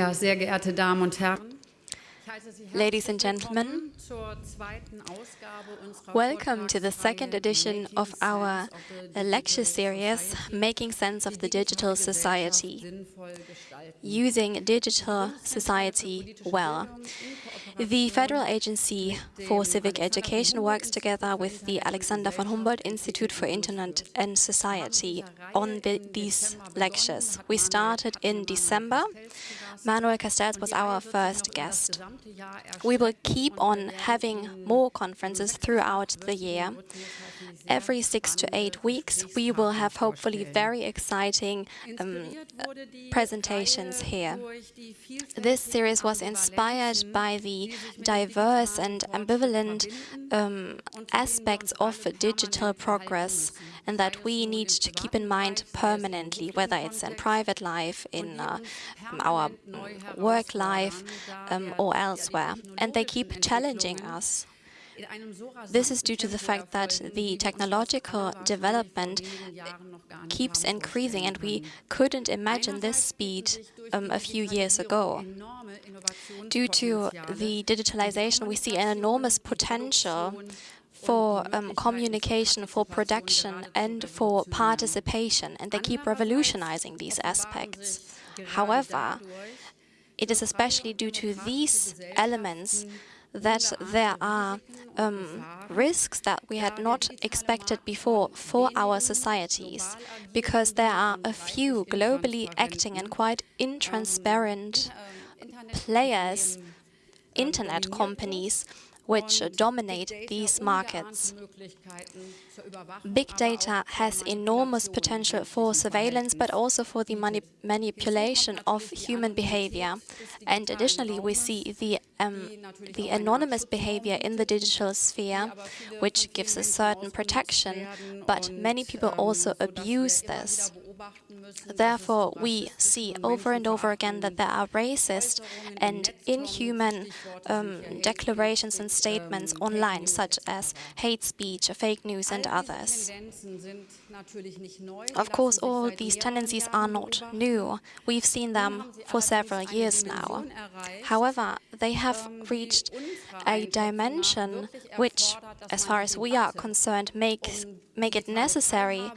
Ja, sehr geehrte Damen und Herren. Ladies and gentlemen, welcome to the second edition of our lecture series, Making Sense of the Digital Society, Using Digital Society Well. The Federal Agency for Civic Education works together with the Alexander von Humboldt Institute for Internet and Society on the, these lectures. We started in December. Manuel Castells was our first guest. We will keep on having more conferences throughout the year. Every six to eight weeks, we will have hopefully very exciting um, presentations here. This series was inspired by the diverse and ambivalent um, aspects of digital progress and that we need to keep in mind permanently, whether it's in private life, in uh, our work life, um, or elsewhere. And they keep challenging us. This is due to the fact that the technological development keeps increasing, and we couldn't imagine this speed um, a few years ago. Due to the digitalization, we see an enormous potential for um, communication, for production, and for participation, and they keep revolutionizing these aspects. However, it is especially due to these elements that there are um, risks that we had not expected before for our societies, because there are a few globally acting and quite intransparent players, internet companies, which dominate these markets. Big data has enormous potential for surveillance, but also for the mani manipulation of human behavior. And additionally, we see the, um, the anonymous behavior in the digital sphere, which gives a certain protection, but many people also abuse this. Therefore, we see over and over again that there are racist and inhuman um, declarations and statements online, such as hate speech, fake news, and others. Of course, all these tendencies are not new. We've seen them for several years now. However, they have reached a dimension which, as far as we are concerned, makes make it necessary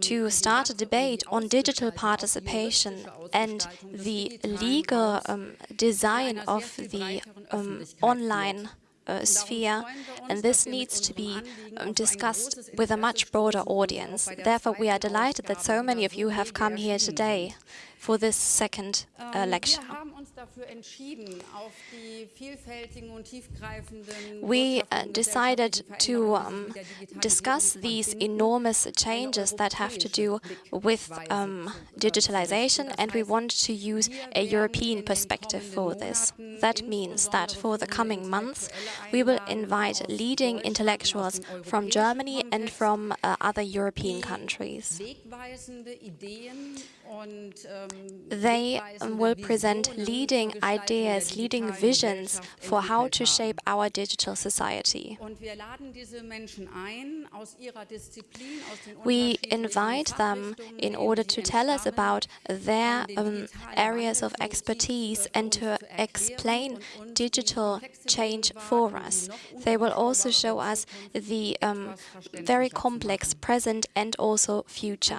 to start a debate on digital participation and the legal um, design of the um, online uh, sphere, and this needs to be um, discussed with a much broader audience. Therefore, we are delighted that so many of you have come here today for this second uh, lecture. We uh, decided to um, discuss these enormous changes that have to do with um, digitalization, and we want to use a European perspective for this. That means that for the coming months, we will invite leading intellectuals from Germany and from uh, other European countries. They will present leading ideas, leading visions for how to shape our digital society. We invite them in order to tell us about their um, areas of expertise and to explain digital change for us. They will also show us the um, very complex present and also future.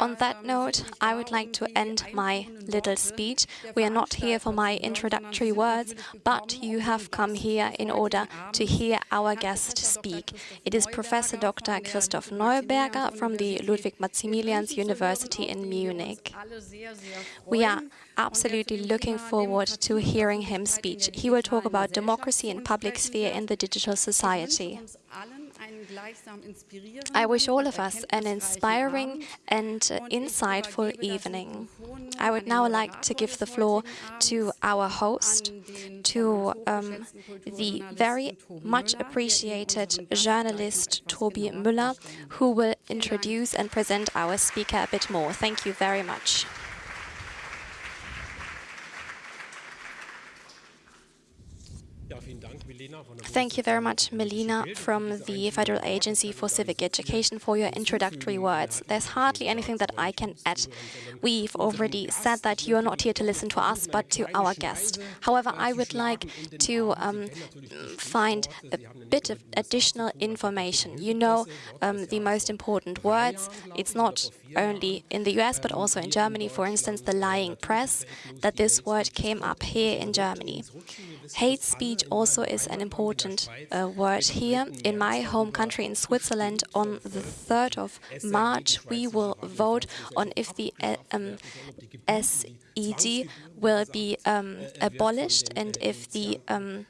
On that note, I would like to end my little speech. We are not here for my introductory words, but you have come here in order to hear our guest speak. It is Professor Dr. Christoph Neuberger from the Ludwig-Maximilians University in Munich. We are absolutely looking forward to hearing him speak. He will talk about democracy and public sphere in the digital society. I wish all of us an inspiring and insightful evening. I would now like to give the floor to our host, to um, the very much appreciated journalist Tobi Müller, who will introduce and present our speaker a bit more. Thank you very much. Thank you very much, Melina, from the Federal Agency for Civic Education for your introductory words. There's hardly anything that I can add. We've already said that you are not here to listen to us, but to our guest. However, I would like to um, find a bit of additional information. You know um, the most important words. It's not only in the US, but also in Germany, for instance, the lying press, that this word came up here in Germany. Hate speech also is an important uh, word here. In my home country, in Switzerland, on the 3rd of March, we will vote on if the uh, um, SED will be um, abolished and if the um,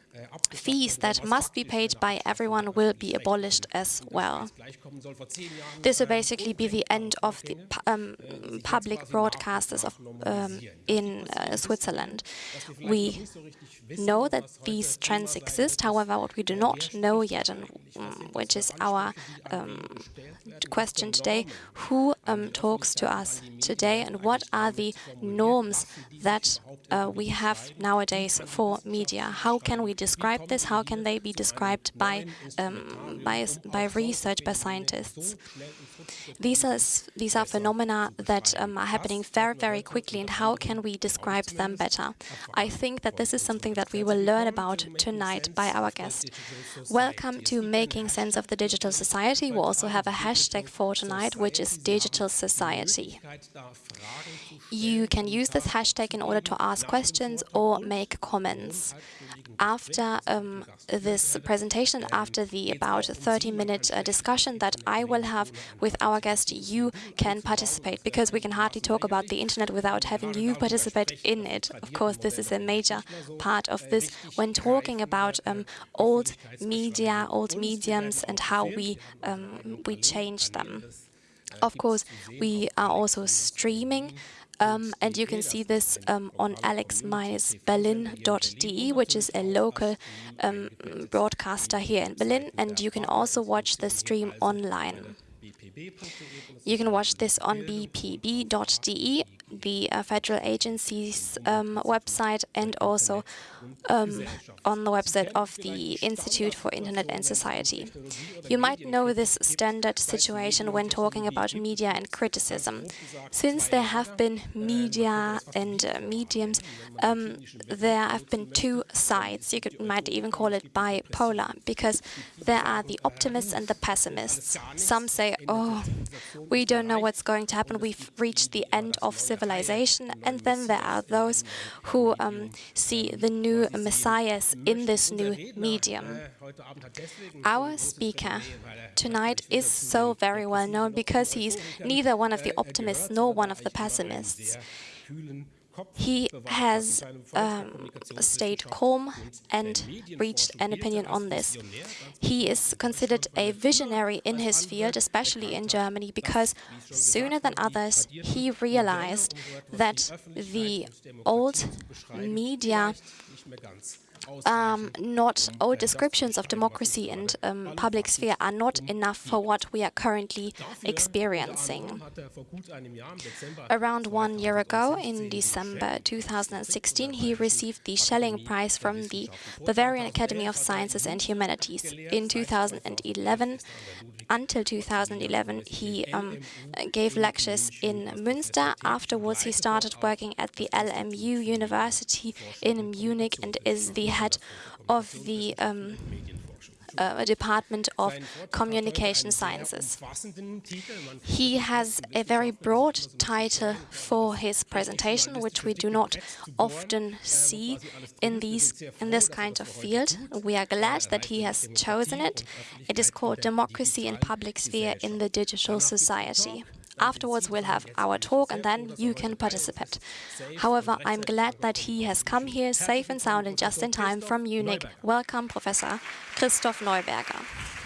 fees that must be paid by everyone will be abolished as well. This will basically be the end of the um, public broadcasters of, um, in uh, Switzerland. We know that these trends exist, however, what we do not know yet, and um, which is our um, question today, who um, talks to us today and what are the norms that uh, we have nowadays for media? How can we describe this? How can they be described by, um, by, by research, by scientists? These are, these are phenomena that um, are happening very, very quickly, and how can we describe them better? I think that this is something that we will learn about tonight by our guest. Welcome to Making Sense of the Digital Society. We also have a hashtag for tonight, which is Digital Society. You can use this hashtag in order to ask questions or make comments after um, this presentation, after the about 30-minute uh, discussion that I will have with our guest, you can participate, because we can hardly talk about the internet without having you participate in it. Of course, this is a major part of this when talking about um, old media, old mediums, and how we um, we change them. Of course, we are also streaming um, and you can see this um, on alex-berlin.de, which is a local um, broadcaster here in Berlin. And you can also watch the stream online. You can watch this on bpb.de the uh, federal agency's um, website and also um, on the website of the Institute for Internet and Society. You might know this standard situation when talking about media and criticism. Since there have been media and uh, mediums, um, there have been two sides. You could, might even call it bipolar, because there are the optimists and the pessimists. Some say, oh, we don't know what's going to happen. We've reached the end of civilization, and then there are those who um, see the new messiahs in this new medium. Our speaker tonight is so very well known because he's neither one of the optimists nor one of the pessimists. He has um, stayed calm and reached an opinion on this. He is considered a visionary in his field, especially in Germany, because sooner than others he realized that the old media um, not all descriptions of democracy and um, public sphere are not enough for what we are currently experiencing. Around one year ago, in December 2016, he received the Schelling Prize from the Bavarian Academy of Sciences and Humanities. In 2011, until 2011, he um, gave lectures in Münster. Afterwards, he started working at the LMU University in Munich and is the head of the um, uh, Department of Communication Sciences. He has a very broad title for his presentation, which we do not often see in these in this kind of field. We are glad that he has chosen it. It is called Democracy in Public Sphere in the Digital Society. Afterwards, we'll have our talk and then you can participate. However, I'm glad that he has come here safe and sound and just in time from Munich. Welcome, Professor Christoph Neuberger.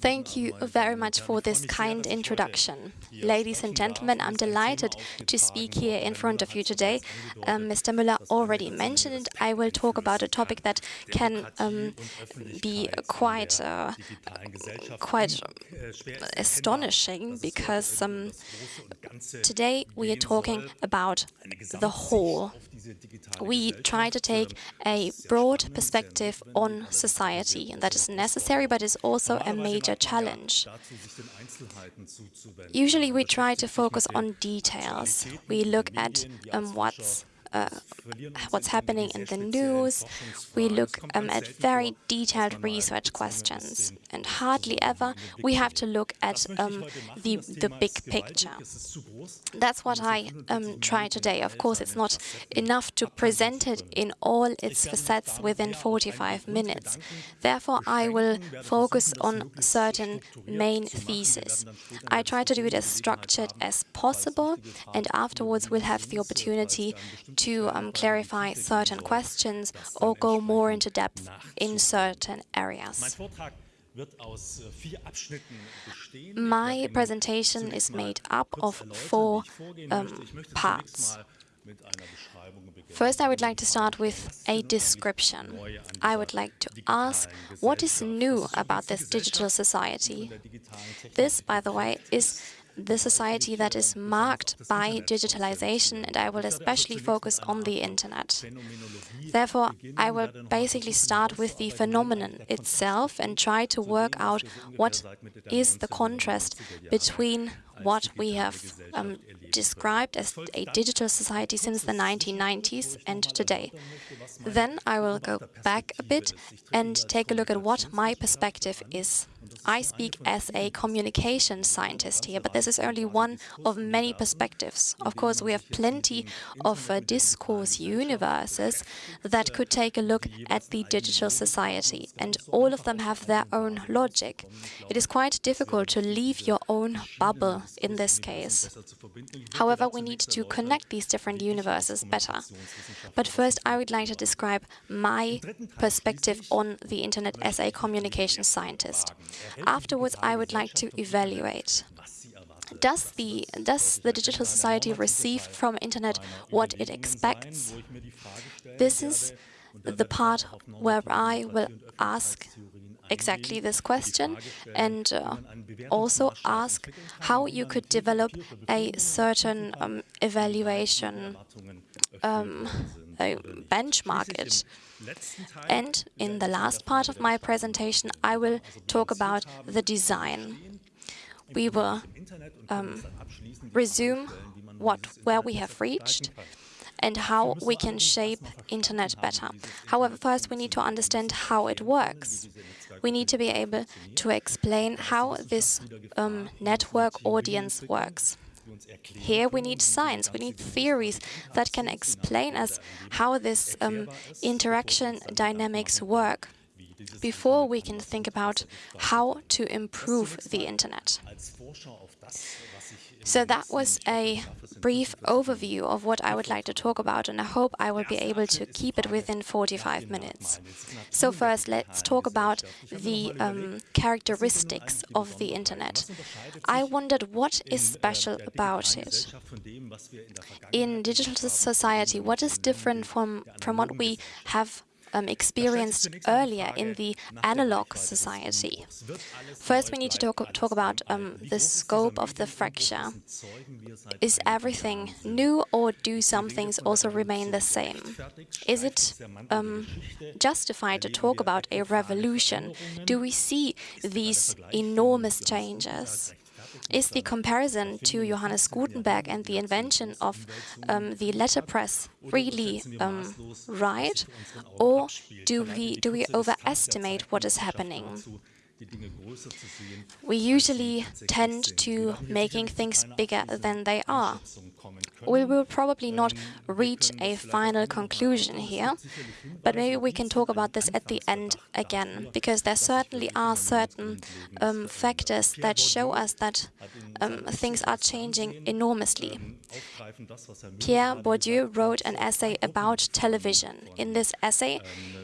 Thank you very much for this kind introduction. Ladies and gentlemen, I'm delighted to speak here in front of you today. Um, Mr. Müller already mentioned it. I will talk about a topic that can um, be quite, uh, quite astonishing because um, today we are talking about the whole we try to take a broad perspective on society, and that is necessary, but is also a major challenge. Usually we try to focus on details. We look at um, what's uh, what's happening in the news. We look um, at very detailed research questions. And hardly ever we have to look at um, the, the big picture. That's what I um, try today. Of course, it's not enough to present it in all its facets within 45 minutes. Therefore, I will focus on certain main theses. I try to do it as structured as possible, and afterwards we'll have the opportunity to um, clarify certain questions or go more into depth in certain areas. My presentation is made up of four um, parts. First, I would like to start with a description. I would like to ask what is new about this digital society. This, by the way, is the society that is marked by digitalization, and I will especially focus on the internet. Therefore, I will basically start with the phenomenon itself and try to work out what is the contrast between what we have um, described as a digital society since the 1990s and today. Then I will go back a bit and take a look at what my perspective is. I speak as a communication scientist here, but this is only one of many perspectives. Of course, we have plenty of uh, discourse universes that could take a look at the digital society, and all of them have their own logic. It is quite difficult to leave your own bubble in this case. However, we need to connect these different universes better. But first, I would like to describe my perspective on the internet as a communication scientist. Afterwards, I would like to evaluate. Does the, does the digital society receive from internet what it expects? This is the part where I will ask exactly this question and uh, also ask how you could develop a certain um, evaluation um, benchmark it. And in the last part of my presentation, I will talk about the design. We will um, resume what where we have reached and how we can shape internet better. However, first we need to understand how it works. We need to be able to explain how this um, network audience works. Here we need science, we need theories that can explain us how this um, interaction dynamics work before we can think about how to improve the internet. So that was a brief overview of what I would like to talk about, and I hope I will be able to keep it within 45 minutes. So first, let's talk about the um, characteristics of the Internet. I wondered what is special about it. In digital society, what is different from, from what we have um, experienced earlier in the analog society. First, we need to talk, talk about um, the scope of the fracture. Is everything new or do some things also remain the same? Is it um, justified to talk about a revolution? Do we see these enormous changes? Is the comparison to Johannes Gutenberg and the invention of um, the letterpress really um, right, or do we do we overestimate what is happening? We usually tend to making things bigger than they are. We will probably not reach a final conclusion here, but maybe we can talk about this at the end again, because there certainly are certain um, factors that show us that um, things are changing enormously. Pierre Bourdieu wrote an essay about television. In this essay,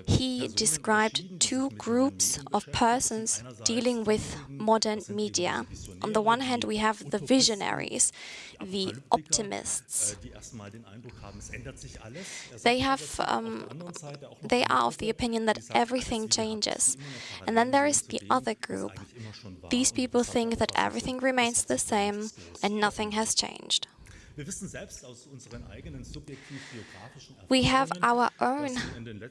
he described two groups of persons dealing with modern media. On the one hand, we have the visionaries, the optimists. They have, um, they are of the opinion that everything changes. And then there is the other group. These people think that everything remains the same and nothing has changed. We have our own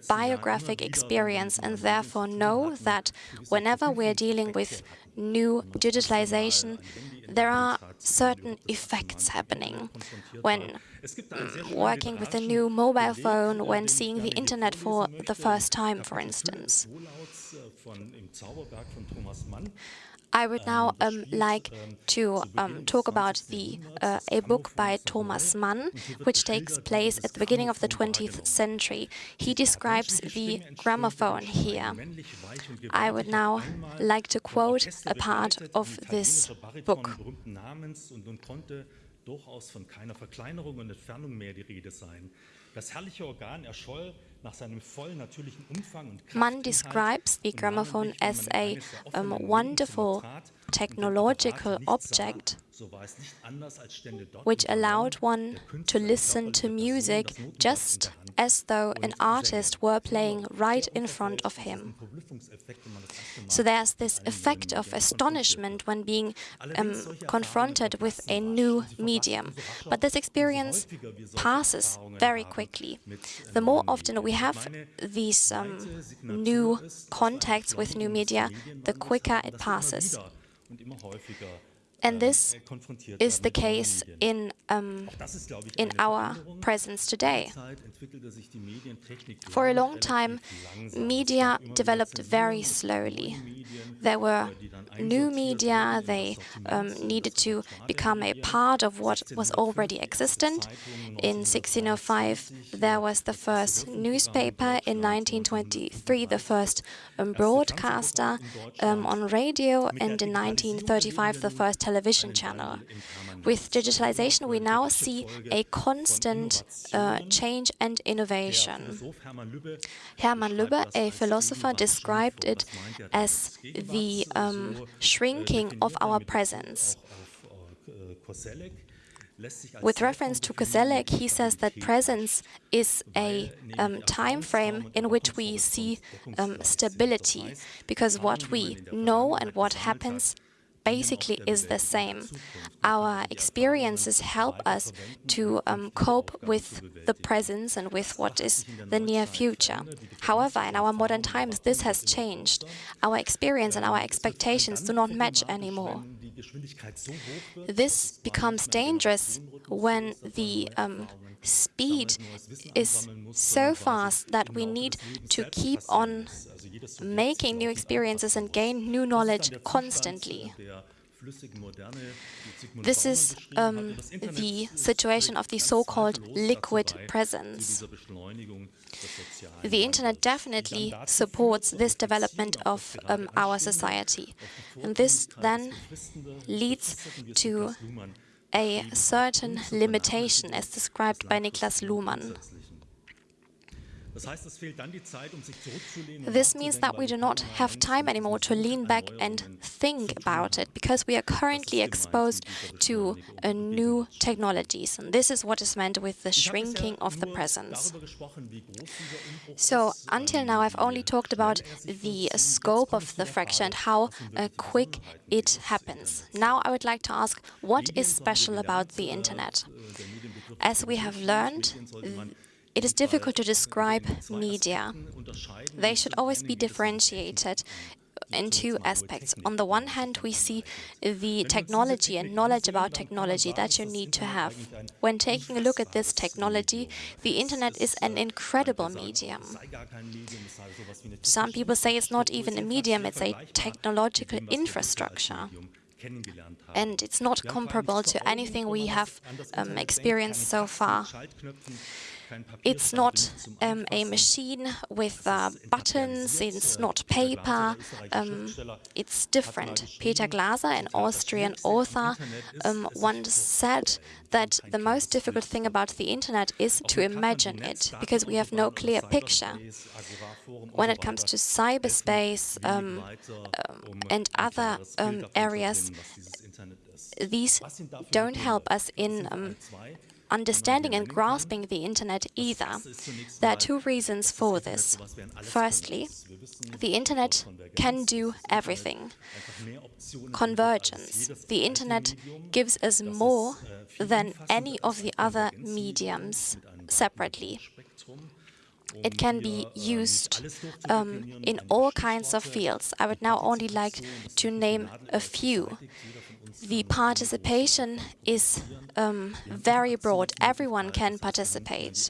biographic experience and therefore know that whenever we're dealing with new digitalization, there are certain effects happening. When working with a new mobile phone, when seeing the internet for the first time, for instance. I would now um, like to um, talk about the uh, a book by Thomas Mann, which takes place at the beginning of the 20th century. He describes the gramophone here. I would now like to quote a part of this book. durchaus von keiner Verkleinerung und Entfernung mehr die Rede sein. Das herrliche Organ erscholl Mann describes the gramophone as a um, wonderful technological object which allowed one to listen to music just as though an artist were playing right in front of him. So there's this effect of astonishment when being um, confronted with a new medium. But this experience passes very quickly. The more often we have these um, new contacts with new media, the quicker it passes. und immer häufiger. And this is the case in, um, in our presence today. For a long time, media developed very slowly. There were new media, they um, needed to become a part of what was already existent. In 1605, there was the first newspaper, in 1923, the first um, broadcaster um, on radio, and in 1935, the first television channel. With digitalization, we now see a constant uh, change and innovation. Hermann Lübbe, a philosopher, described it as the um, shrinking of our presence. With reference to Koselleck, he says that presence is a um, time frame in which we see um, stability, because what we know and what happens basically is the same. Our experiences help us to um, cope with the presence and with what is the near future. However, in our modern times, this has changed. Our experience and our expectations do not match anymore. This becomes dangerous when the um, speed is so fast that we need to keep on making new experiences and gain new knowledge constantly. This is um, the situation of the so-called liquid presence. The Internet definitely supports this development of um, our society. And this then leads to a certain limitation as described by Niklas Luhmann. This means that we do not have time anymore to lean back and think about it, because we are currently exposed to new technologies. And this is what is meant with the shrinking of the presence. So, until now, I've only talked about the scope of the fracture and how uh, quick it happens. Now, I would like to ask, what is special about the Internet? As we have learned, it is difficult to describe media. They should always be differentiated in two aspects. On the one hand, we see the technology and knowledge about technology that you need to have. When taking a look at this technology, the internet is an incredible medium. Some people say it's not even a medium, it's a technological infrastructure. And it's not comparable to anything we have um, experienced so far. It's not um, a machine with uh, buttons, it's not paper, um, it's different. Peter Glaser, an Austrian author, um, once said that the most difficult thing about the internet is to imagine it, because we have no clear picture. When it comes to cyberspace um, um, and other um, areas, these don't help us in um, understanding and grasping the internet either. There are two reasons for this. Firstly, the internet can do everything. Convergence. The internet gives us more than any of the other mediums separately. It can be used um, in all kinds of fields. I would now only like to name a few. The participation is um, very broad. Everyone can participate.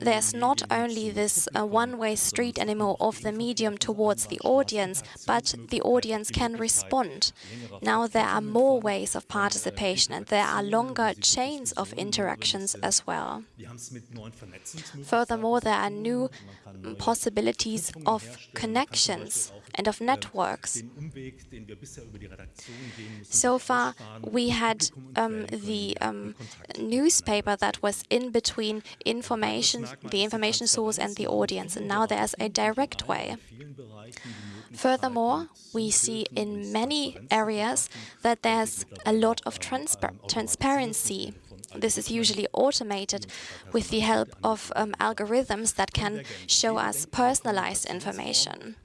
There's not only this uh, one-way street anymore of the medium towards the audience, but the audience can respond. Now there are more ways of participation and there are longer chains of interactions as well. Furthermore, there are new possibilities of connections and of networks. So far, we had um, the um, newspaper that was in between information, the information source and the audience, and now there's a direct way. Furthermore, we see in many areas that there's a lot of transpa transparency this is usually automated with the help of um, algorithms that can show us personalized information.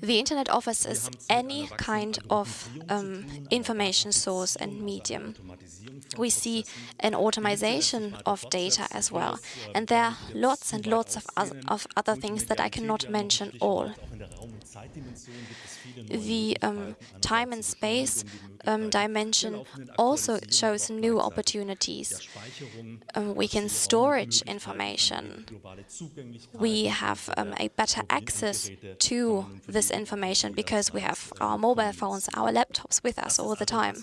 The Internet offers us any kind of um, information source and medium. We see an automation of data as well, and there are lots and lots of, of other things that I cannot mention all. The um, time and space um, dimension also shows new opportunities. Um, we can storage information. We have um, a better access to this information because we have our mobile phones, our laptops with us all the time.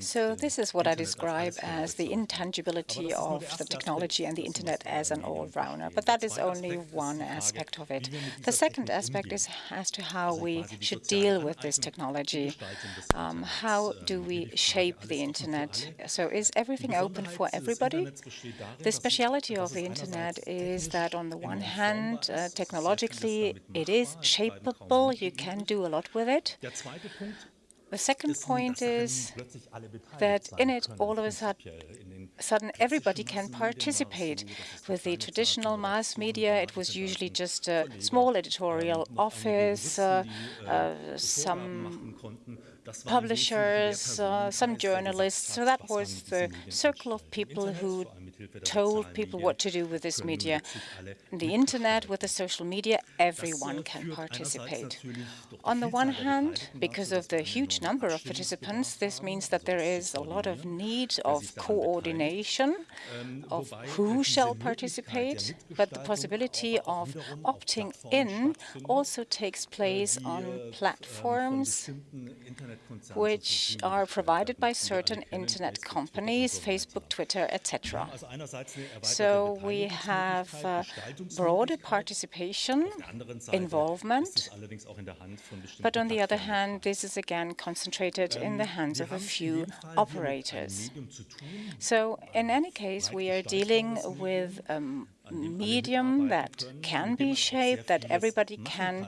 So this is what I describe as the intangibility of the technology and the internet as an all-rounder. But that is only one aspect of it. The second aspect is as to how we should deal with this technology. Um, how do we shape the internet? So is everything open for everybody? The speciality of the internet is that on the one hand, uh, technologically, it is shapeable. You can do a lot with it. The second point is that in it, all of a sudden, everybody can participate. With the traditional mass media, it was usually just a small editorial office, uh, uh, some publishers, uh, some journalists. So that was the circle of people who told people what to do with this media. The internet, with the social media, everyone can participate. On the one hand, because of the huge number of participants, this means that there is a lot of need of coordination of who shall participate, but the possibility of opting in also takes place on platforms which are provided by certain internet companies, Facebook, Twitter, etc. So we have uh, broader participation, involvement, but on the other hand, this is again concentrated in the hands of a few operators. So in any case, we are dealing with um, medium that can be shaped, that everybody can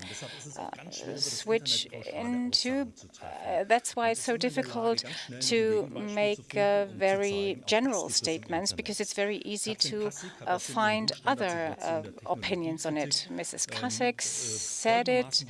uh, switch into. Uh, that's why it's so difficult to make uh, very general statements, because it's very easy to uh, find other uh, opinions on it. Mrs. Kasek said it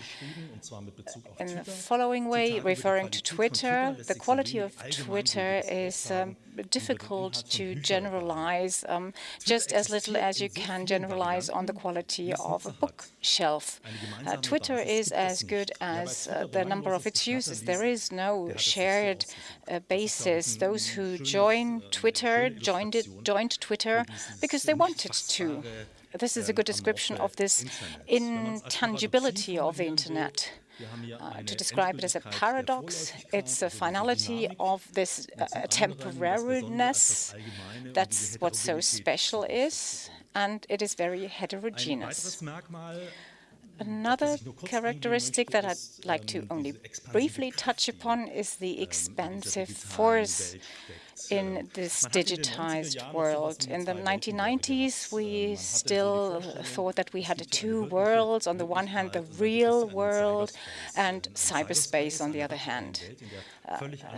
in the following way, referring to Twitter. The quality of Twitter is um, difficult to generalize, um, just as little as you can generalize on the quality of a bookshelf. Uh, Twitter is as good as uh, the number of its users. There is no shared uh, basis. Those who join Twitter joined it, joined Twitter because they wanted to. This is a good description of this intangibility of the internet. Uh, to describe it as a paradox. It's a finality of this uh, temporariness. That's what so special is, and it is very heterogeneous. Another characteristic that I'd like to only briefly touch upon is the expansive force in this digitized world. In the 1990s, we still thought that we had two worlds. On the one hand, the real world and cyberspace on the other hand.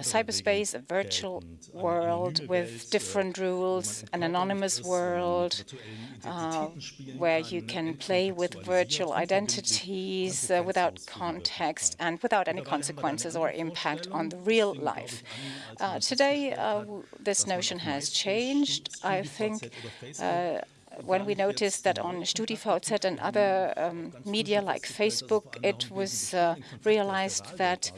Cyberspace, a virtual world with different rules, an anonymous world uh, where you can play with virtual identities uh, without context and without any consequences or impact on the real life. Uh, today, uh, this notion has changed. I think uh, when we noticed that on StudiVZ and other um, media like Facebook, it was uh, realized that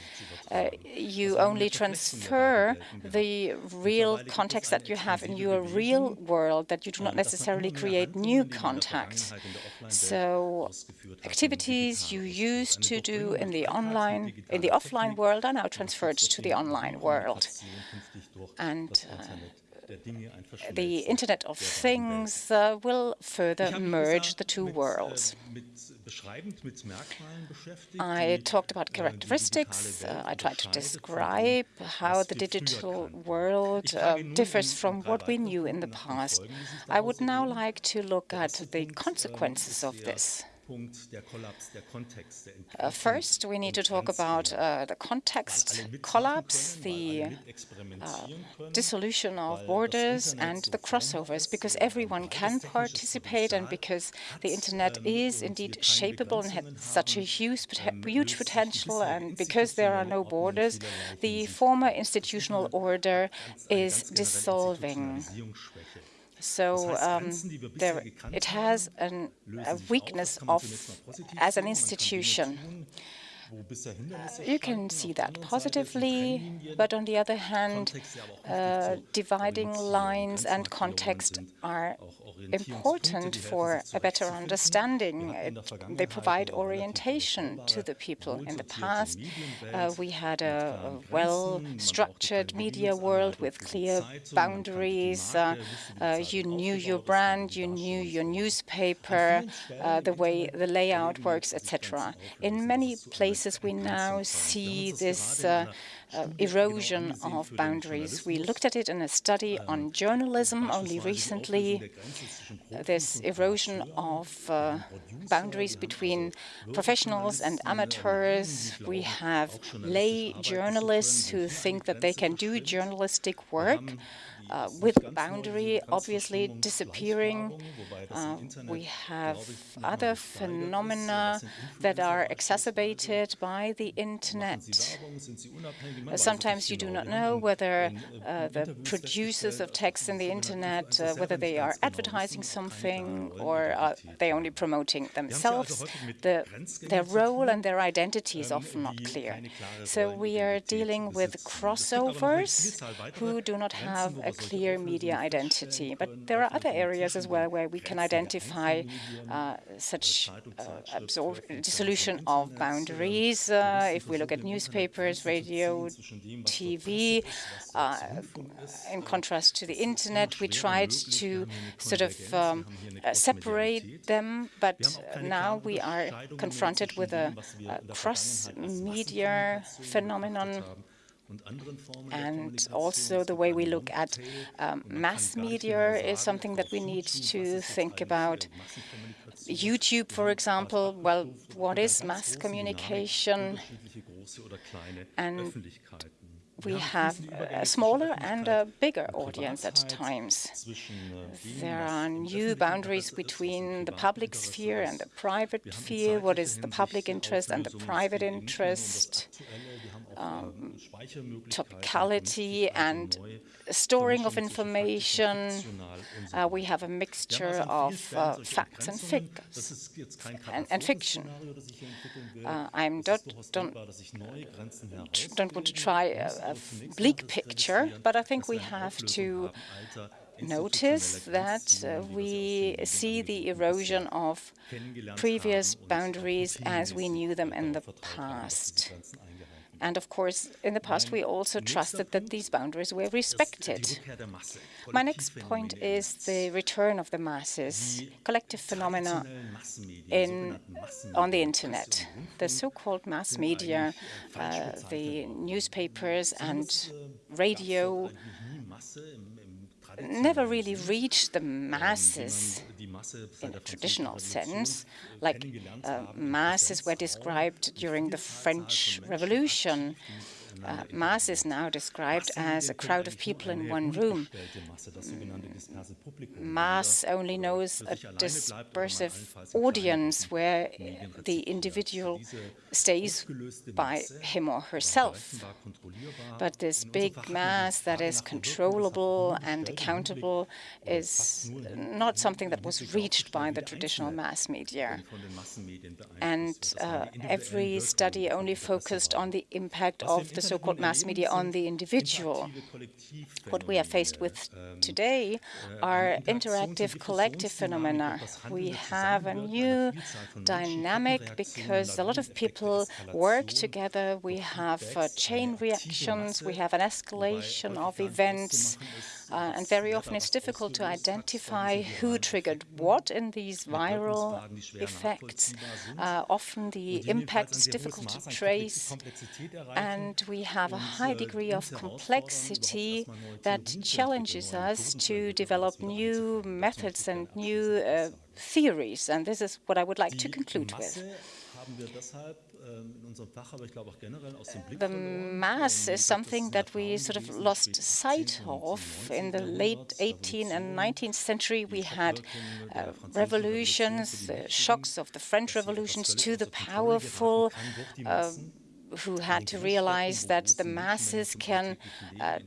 uh, you only transfer the real context that you have in your real world, that you do not necessarily create new contacts. So activities you used to do in the online, in the offline world are now transferred to the online world. And uh, the Internet of Things uh, will further merge the two worlds. I talked about characteristics. Uh, I tried to describe how the digital world uh, differs from what we knew in the past. I would now like to look at the consequences of this. Uh, first, we need to talk about uh, the context collapse, the uh, dissolution of borders and the crossovers, because everyone can participate and because the Internet is indeed shapeable and has such a huge, huge potential and because there are no borders, the former institutional order is dissolving. So um, there, it has an, a weakness of as an institution. You can see that positively, but on the other hand, uh, dividing lines and context are important for a better understanding. It, they provide orientation to the people. In the past, uh, we had a, well-structured media world with clear boundaries. Uh, uh, you knew your brand, you knew your newspaper, uh, the way the layout works, etc. In many places, we now see this uh, uh, erosion of boundaries. We looked at it in a study on journalism only recently. This erosion of uh, boundaries between professionals and amateurs. We have lay journalists who think that they can do journalistic work uh, with boundary obviously disappearing. Uh, we have other phenomena that are exacerbated by the internet. Uh, sometimes you do not know whether uh, the producers of text in the internet, uh, whether they are advertising something or are they only promoting themselves. The, their role and their identity is often not clear. So we are dealing with crossovers who do not have a clear media identity. But there are other areas as well where we can identify uh, such uh, dissolution of boundaries. Uh, if we look at newspapers, radio, TV, uh, in contrast to the internet, we tried to sort of um, uh, separate them, but now we are confronted with a, a cross-media phenomenon and also the way we look at um, mass media is something that we need to think about. YouTube, for example, well, what is mass communication? And we have a smaller and a bigger audience at times. There are new boundaries between the public sphere and the private sphere. What is the public interest and the private interest? Um, topicality and storing of information. Uh, we have a mixture of uh, facts and figures and, and fiction. Uh, I don't, don't, don't want to try a bleak picture, but I think we have to notice that uh, we see the erosion of previous boundaries as we knew them in the past. And of course, in the past, we also trusted that these boundaries were respected. My next point is the return of the masses, collective phenomena in, on the internet. The so-called mass media, uh, the newspapers and radio never really reached the masses in a traditional sense, like uh, masses were described during the French Revolution uh, mass is now described as a crowd of people in one room. Mass only knows a dispersive audience where the individual stays by him or herself. But this big mass that is controllable and accountable is not something that was reached by the traditional mass media. And uh, every study only focused on the impact of the so-called mass media on the individual. What we are faced with today are interactive collective phenomena. We have a new dynamic because a lot of people work together. We have uh, chain reactions. We have an escalation of events. Uh, and very often it's difficult to identify who triggered what in these viral effects. Uh, often the impact is difficult to trace, and we have a high degree of complexity that challenges us to develop new methods and new uh, theories. And this is what I would like to conclude with. The mass is something that we sort of lost sight of. In the late 18th and 19th century, we had uh, revolutions, the shocks of the French revolutions to the powerful, uh, who had to realize that the masses can uh,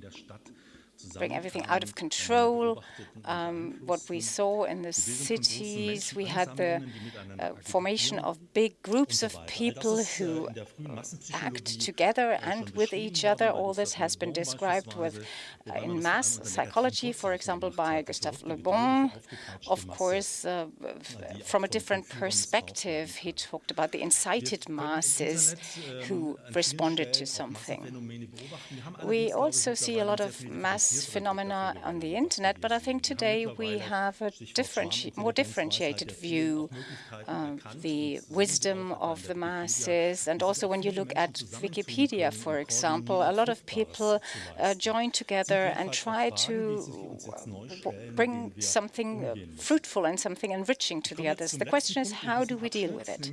bring everything out of control. Um, what we saw in the cities, we had the uh, formation of big groups of people who act together and with each other. All this has been described with uh, in mass psychology, for example, by Gustave Le Bon. Of course, uh, from a different perspective, he talked about the incited masses who responded to something. We also see a lot of mass phenomena on the internet, but I think today we have a more differentiated view of the wisdom of the masses. And also when you look at Wikipedia, for example, a lot of people uh, join together and try to bring something uh, fruitful and something enriching to the others. The question is, how do we deal with it?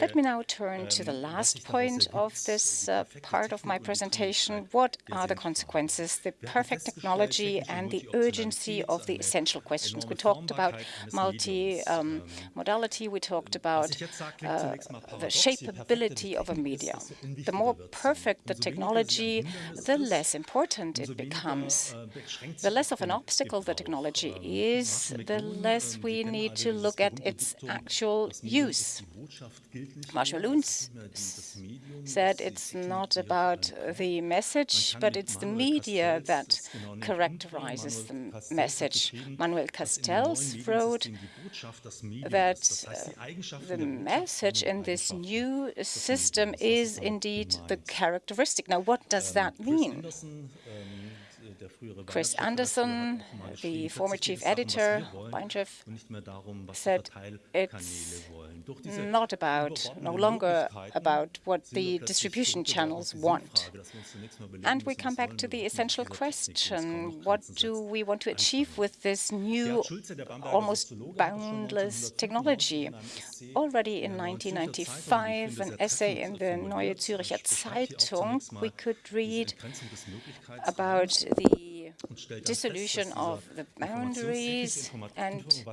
Let me now turn to the last point of this uh, part of my presentation. What are the consequences? The perfect technology and the urgency of the essential questions. We talked about multi-modality, um, we talked about uh, the shapeability of a media. The more perfect the technology, the less important it becomes. The less of an obstacle the technology is, the less we need to look at its actual use. Marshall McLuhan said it's not about the message, but it's the media that characterizes the message. Manuel Castells wrote that the message in this new system is indeed the characteristic. Now, what does that mean? Chris Anderson, the former chief editor, Weinchef, said it's not about, no longer about what the distribution channels want. And we come back to the essential question, what do we want to achieve with this new, almost boundless technology? Already in 1995, an essay in the Neue Zürcher Zeitung, we could read about the dissolution of the boundaries and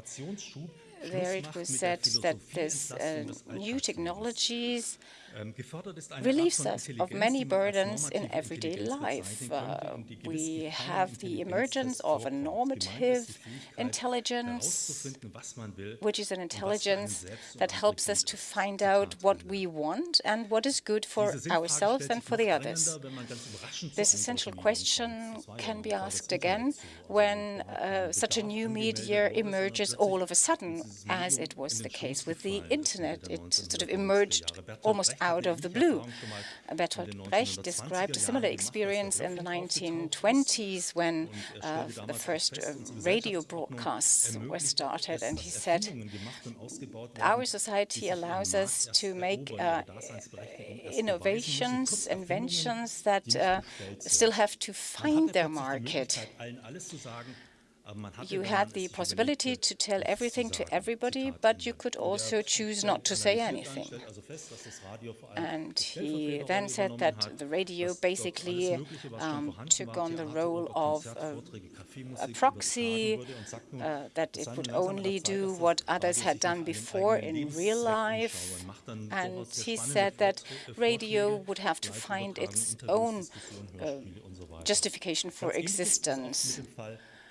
there it was said that there's uh, new technologies relieves us of many burdens in everyday life. Uh, we have the emergence of a normative intelligence, which is an intelligence that helps us to find out what we want and what is good for ourselves and for the others. This essential question can be asked again when uh, such a new media emerges all of a sudden, as it was the case with the internet. It sort of emerged almost out of the blue. Bertolt Brecht described a similar experience in the 1920s when uh, the first uh, radio broadcasts were started, and he said, our society allows us to make uh, innovations, inventions that uh, still have to find their market. You had the possibility to tell everything to everybody, but you could also choose not to say anything. And he then said that the radio basically um, took on the role of uh, a proxy, uh, that it would only do what others had done before in real life. And he said that radio would have to find its own uh, justification for existence.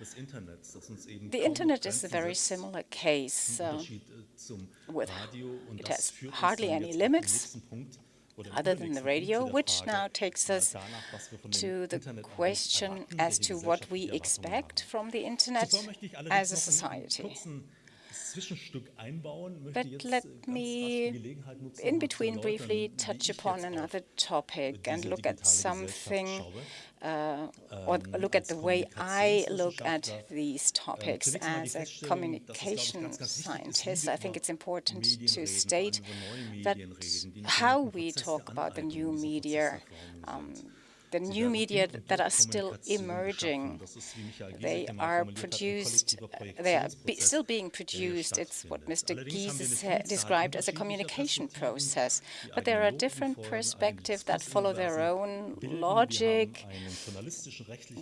The Internet is a very similar case uh, with it has hardly any limits other than the radio, which now takes us to the question as to what we expect from the Internet as a society. But let me, in between, briefly touch upon another topic and look at something uh, or look at the way I look at these topics as a communication scientist, I think it's important to state that how we talk about the new media um, the new media that are still emerging. They are produced, uh, they are be still being produced. It's what Mr. Giese described as a communication process. But there are different perspectives that follow their own logic.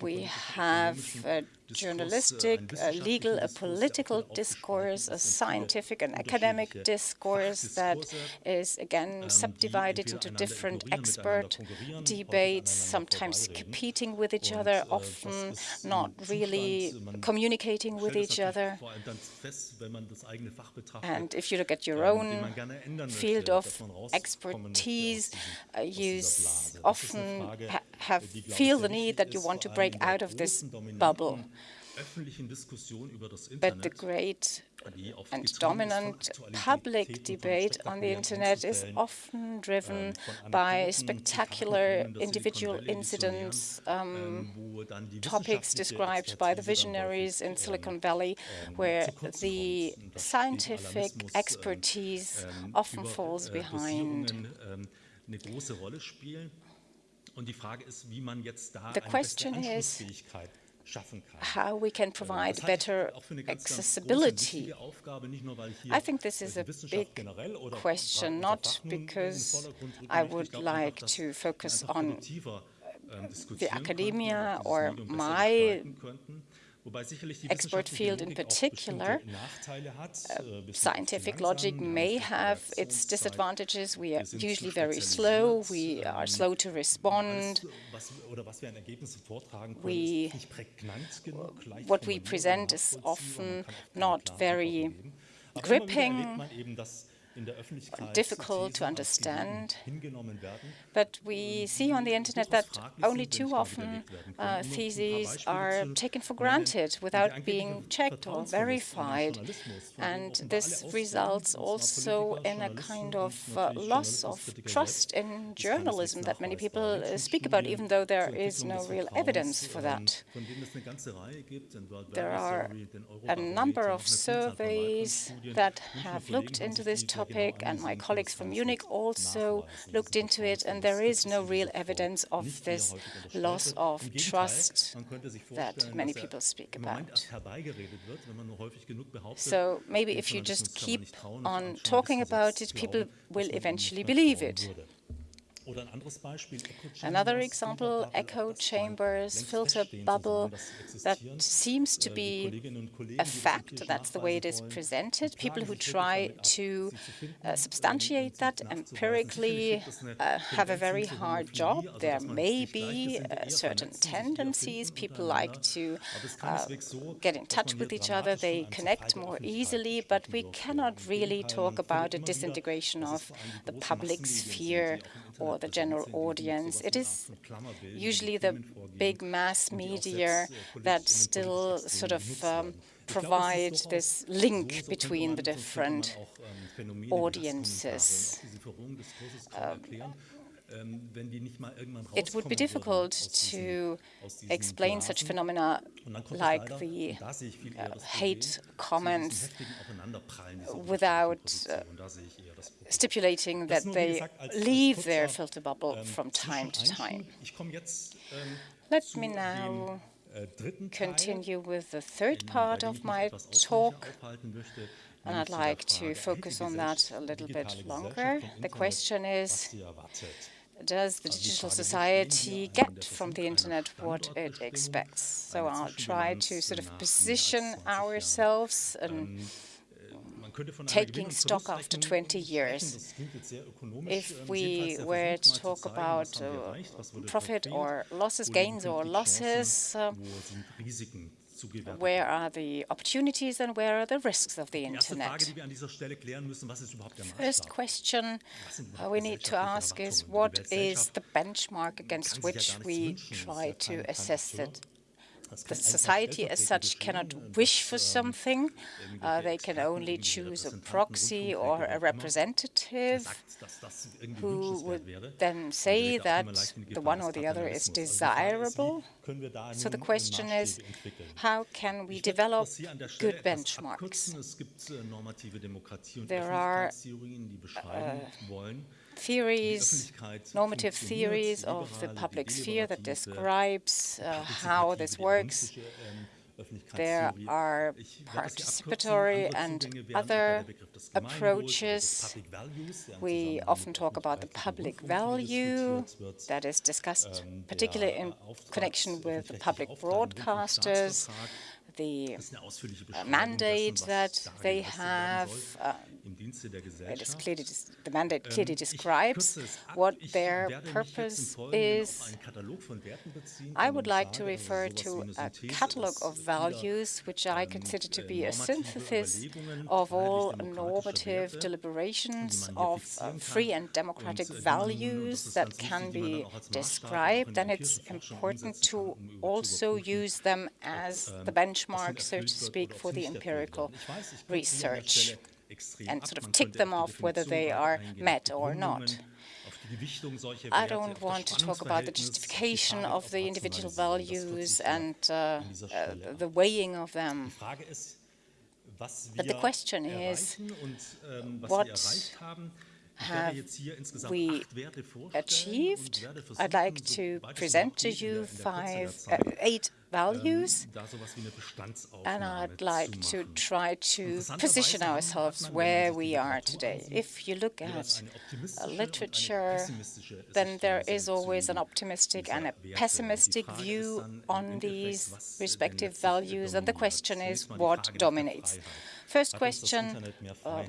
We have a journalistic, a legal, a political discourse, a scientific and academic discourse that is again subdivided into different expert debates, sometimes competing with each other, often not really communicating with each other. And if you look at your own field of expertise, uh, you often ha have feel the need that you want to break out of this bubble. But the great and dominant public debate on the Internet is often driven by spectacular individual incidents, um, topics described by the visionaries in Silicon Valley, where the scientific expertise often falls behind. The question is how we can provide better accessibility. I think this is a big question, not because I would like to focus on the academia or my expert field in particular. Uh, scientific logic may have its disadvantages. We are usually very slow. We are slow to respond. We, what we present is often not very gripping difficult to understand. But we see on the internet that only too often uh, theses are taken for granted without being checked or verified. And this results also in a kind of uh, loss of trust in journalism that many people uh, speak about, even though there is no real evidence for that. There are a number of surveys that have looked into this topic topic, and my colleagues from Munich also looked into it, and there is no real evidence of this loss of trust that many people speak about. So maybe if you just keep on talking about it, people will eventually believe it. Another example, echo chambers, filter bubble, that seems to be a fact. That's the way it is presented. People who try to uh, substantiate that empirically uh, have a very hard job. There may be uh, certain tendencies. People like to uh, get in touch with each other. They connect more easily, but we cannot really talk about a disintegration of the public sphere or the general audience. It is usually the big mass media that still sort of um, provide this link between the different audiences. Um, it would be difficult to explain such phenomena like the uh, hate comments without uh, stipulating that they leave their filter bubble from time to time. Let me now continue with the third part of my talk and I'd like to focus on that a little bit longer. The question is, does the digital society get from the internet what it expects? So I'll try to sort of position ourselves and taking stock after 20 years. If we were to talk about uh, profit or losses, gains or losses, uh, where are the opportunities and where are the risks of the Internet? First question uh, we need to ask is what is the benchmark against which we try to assess it? The society as such cannot wish for something. Uh, they can only choose a proxy or a representative who would then say that the one or the other is desirable. So the question is, how can we develop good benchmarks? There are uh, theories, normative theories of the public sphere that describes uh, how this works. There are participatory and other approaches. We often talk about the public value that is discussed particularly in connection with the public broadcasters the mandate that they have. Uh, it is clearly the mandate ähm, clearly describes what their purpose is. I would like to refer to a catalogue of values which I ähm, consider to be a synthesis of all normative deliberations of uh, free and democratic äh, values that can be described, and it's important to also use them as the ähm, benchmark benchmark, so to speak, for the empirical research and sort of tick them off whether they are met or not. I don't want to talk about the justification of the individual values and uh, uh, the weighing of them. But the question is, what have we achieved? I'd like to present to you five, uh, eight values, and I'd like to try to position ourselves where we are today. If you look at literature, then there is always an optimistic and a pessimistic view on these respective values, and the question is what dominates. First question, um,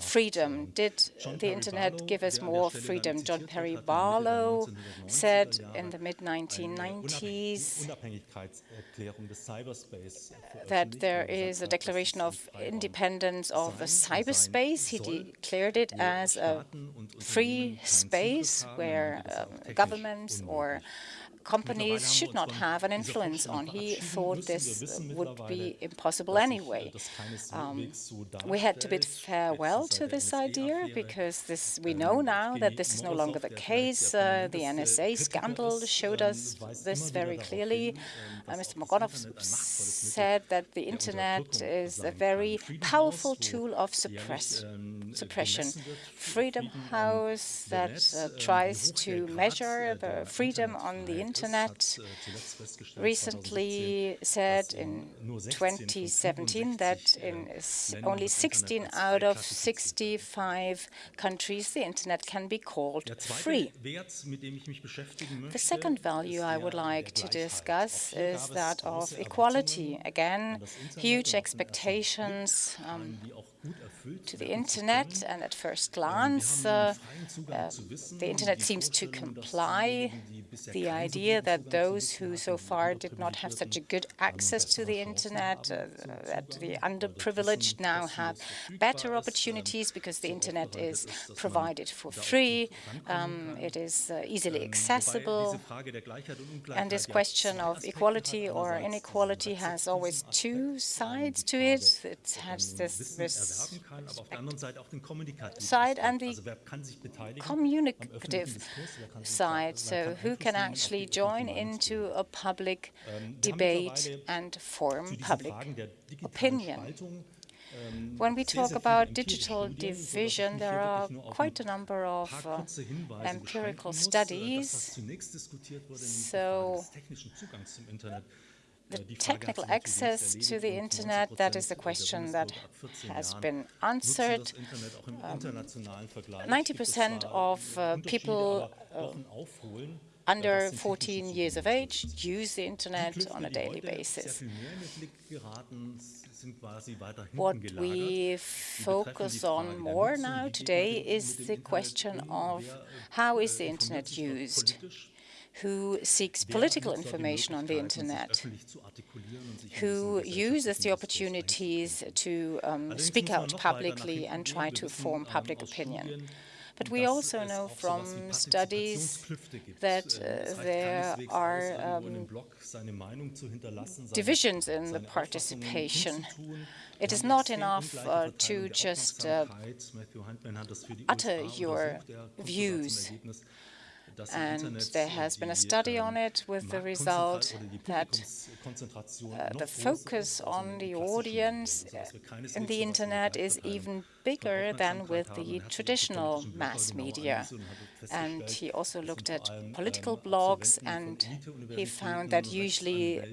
freedom. Did the Internet give us more freedom? John Perry Barlow said in the mid-1990s that there is a declaration of independence of the cyberspace. He declared it as a free space where um, governments or companies should not have an influence on. He thought this would be impossible anyway. Um, we had to bid farewell to this idea because this, we know now that this is no longer the case. Uh, the NSA scandal showed us this very clearly. Uh, Mr. Morozov said that the internet is a very powerful tool of suppress, suppression. Freedom House that uh, tries to measure the freedom on the internet recently said in 2017 that in only 16 out of 65 countries the internet can be called free. The second value I would like to discuss is that of equality. Again, huge expectations um, to the internet, and at first glance, uh, uh, the internet seems to comply the idea that those who so far did not have such a good access to the internet, uh, that the underprivileged now have better opportunities because the internet is provided for free, um, it is uh, easily accessible, and this question of equality or inequality has always two sides to it. It has this, this side and the communicative side. So who can actually join into a public debate and form public opinion? When we talk about digital division, there are quite a number of uh, empirical studies. So the technical access to the internet, that is the question that has been answered. 90% um, of uh, people uh, under 14 years of age use the internet on a daily basis. What we focus on more now today is the question of how is the internet used? Who seeks political information on the internet, who uses the opportunities to um, speak out publicly and try to form public opinion. But we also know from studies that uh, there are um, divisions in the participation. It is not enough uh, to just uh, utter your views and there has been a study on it with the result that uh, the focus on the audience in the internet is even bigger than with the traditional mass media. And he also looked at political blogs, and he found that usually uh,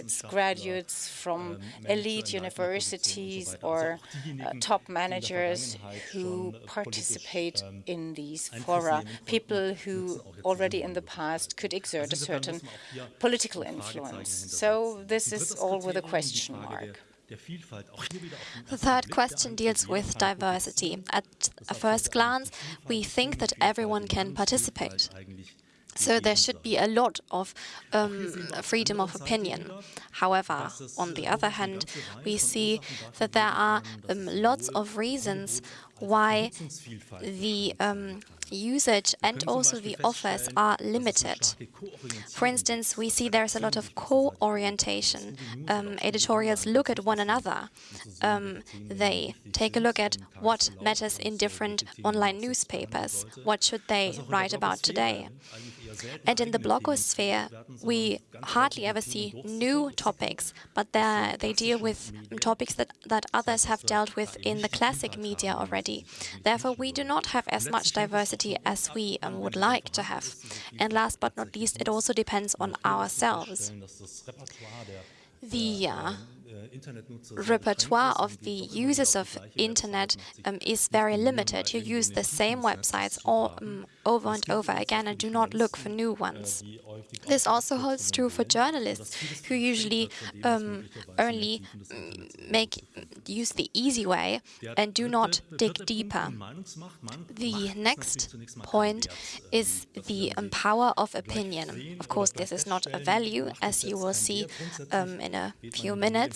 it's graduates from elite universities or uh, top managers who participate in these fora, people who already in the past could exert a certain political influence. So this is all with a question mark. The third question deals with diversity. At a first glance, we think that everyone can participate. So there should be a lot of um, freedom of opinion. However, on the other hand, we see that there are um, lots of reasons why the um, usage and also the offers are limited. For instance, we see there's a lot of co-orientation. Um, editorials look at one another. Um, they take a look at what matters in different online newspapers. What should they write about today? And in the blogosphere, we hardly ever see new topics, but they deal with topics that, that others have dealt with in the classic media already. Therefore, we do not have as much diversity as we um, would like to have. And last but not least, it also depends on ourselves. The uh, repertoire of the users of internet um, is very limited. You use the same websites all, um, over and over again and do not look for new ones. This also holds true for journalists who usually um, only make use the easy way and do not dig deeper. The next point is the um, power of opinion. Of course, this is not a value, as you will see um, in a few minutes.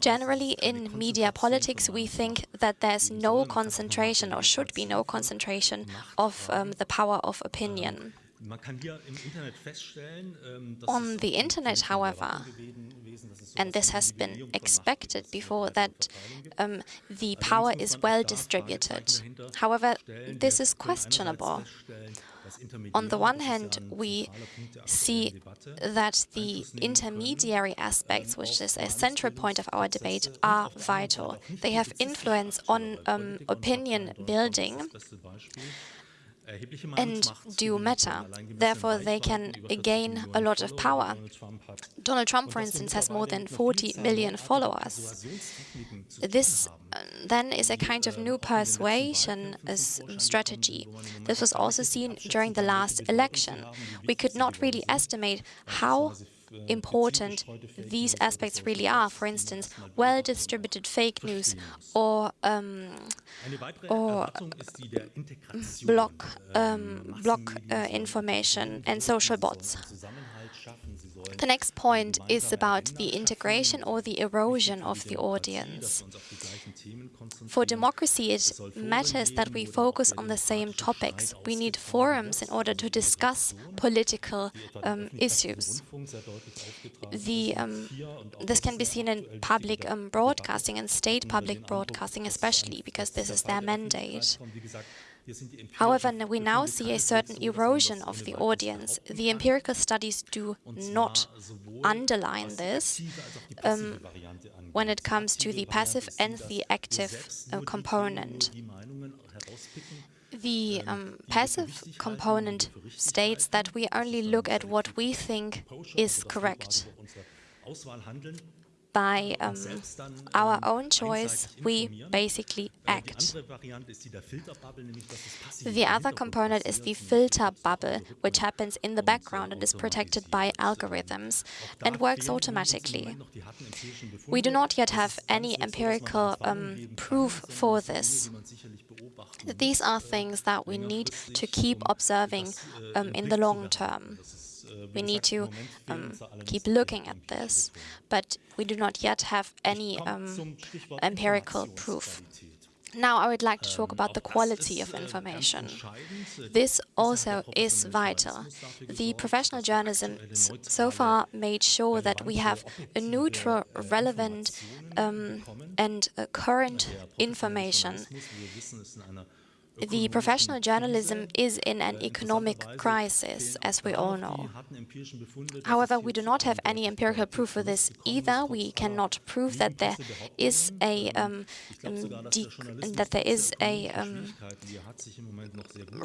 Generally, in media politics, we think that there's no concentration or should be no concentration of um, the power of opinion. On the internet, however, and this has been expected before, that um, the power is well distributed. However, this is questionable. On the one hand, we see that the intermediary aspects, which is a central point of our debate, are vital. They have influence on um, opinion building and do matter. Therefore, they can gain a lot of power. Donald Trump, for instance, has more than 40 million followers. This uh, then is a kind of new persuasion strategy. This was also seen during the last election. We could not really estimate how important these aspects really are. For instance, well-distributed fake news or um, or block um, block uh, information and social bots. The next point is about the integration or the erosion of the audience. For democracy, it matters that we focus on the same topics. We need forums in order to discuss political um, issues. The, um, this can be seen in public um, broadcasting and state public broadcasting especially, because this is their mandate. However, we now see a certain erosion of the audience. The empirical studies do not underline this um, when it comes to the passive and the active uh, component. The um, passive component states that we only look at what we think is correct by um, our own choice, we basically act. The other component is the filter bubble, which happens in the background and is protected by algorithms and works automatically. We do not yet have any empirical um, proof for this. These are things that we need to keep observing um, in the long term. We need to um, keep looking at this, but we do not yet have any um, empirical proof. Now I would like to talk about the quality of information. This also is vital. The professional journalism so far made sure that we have a neutral, relevant um, and current information the professional journalism is in an economic crisis, as we all know. However, we do not have any empirical proof for this either. We cannot prove that there is a um, um, that there is a um,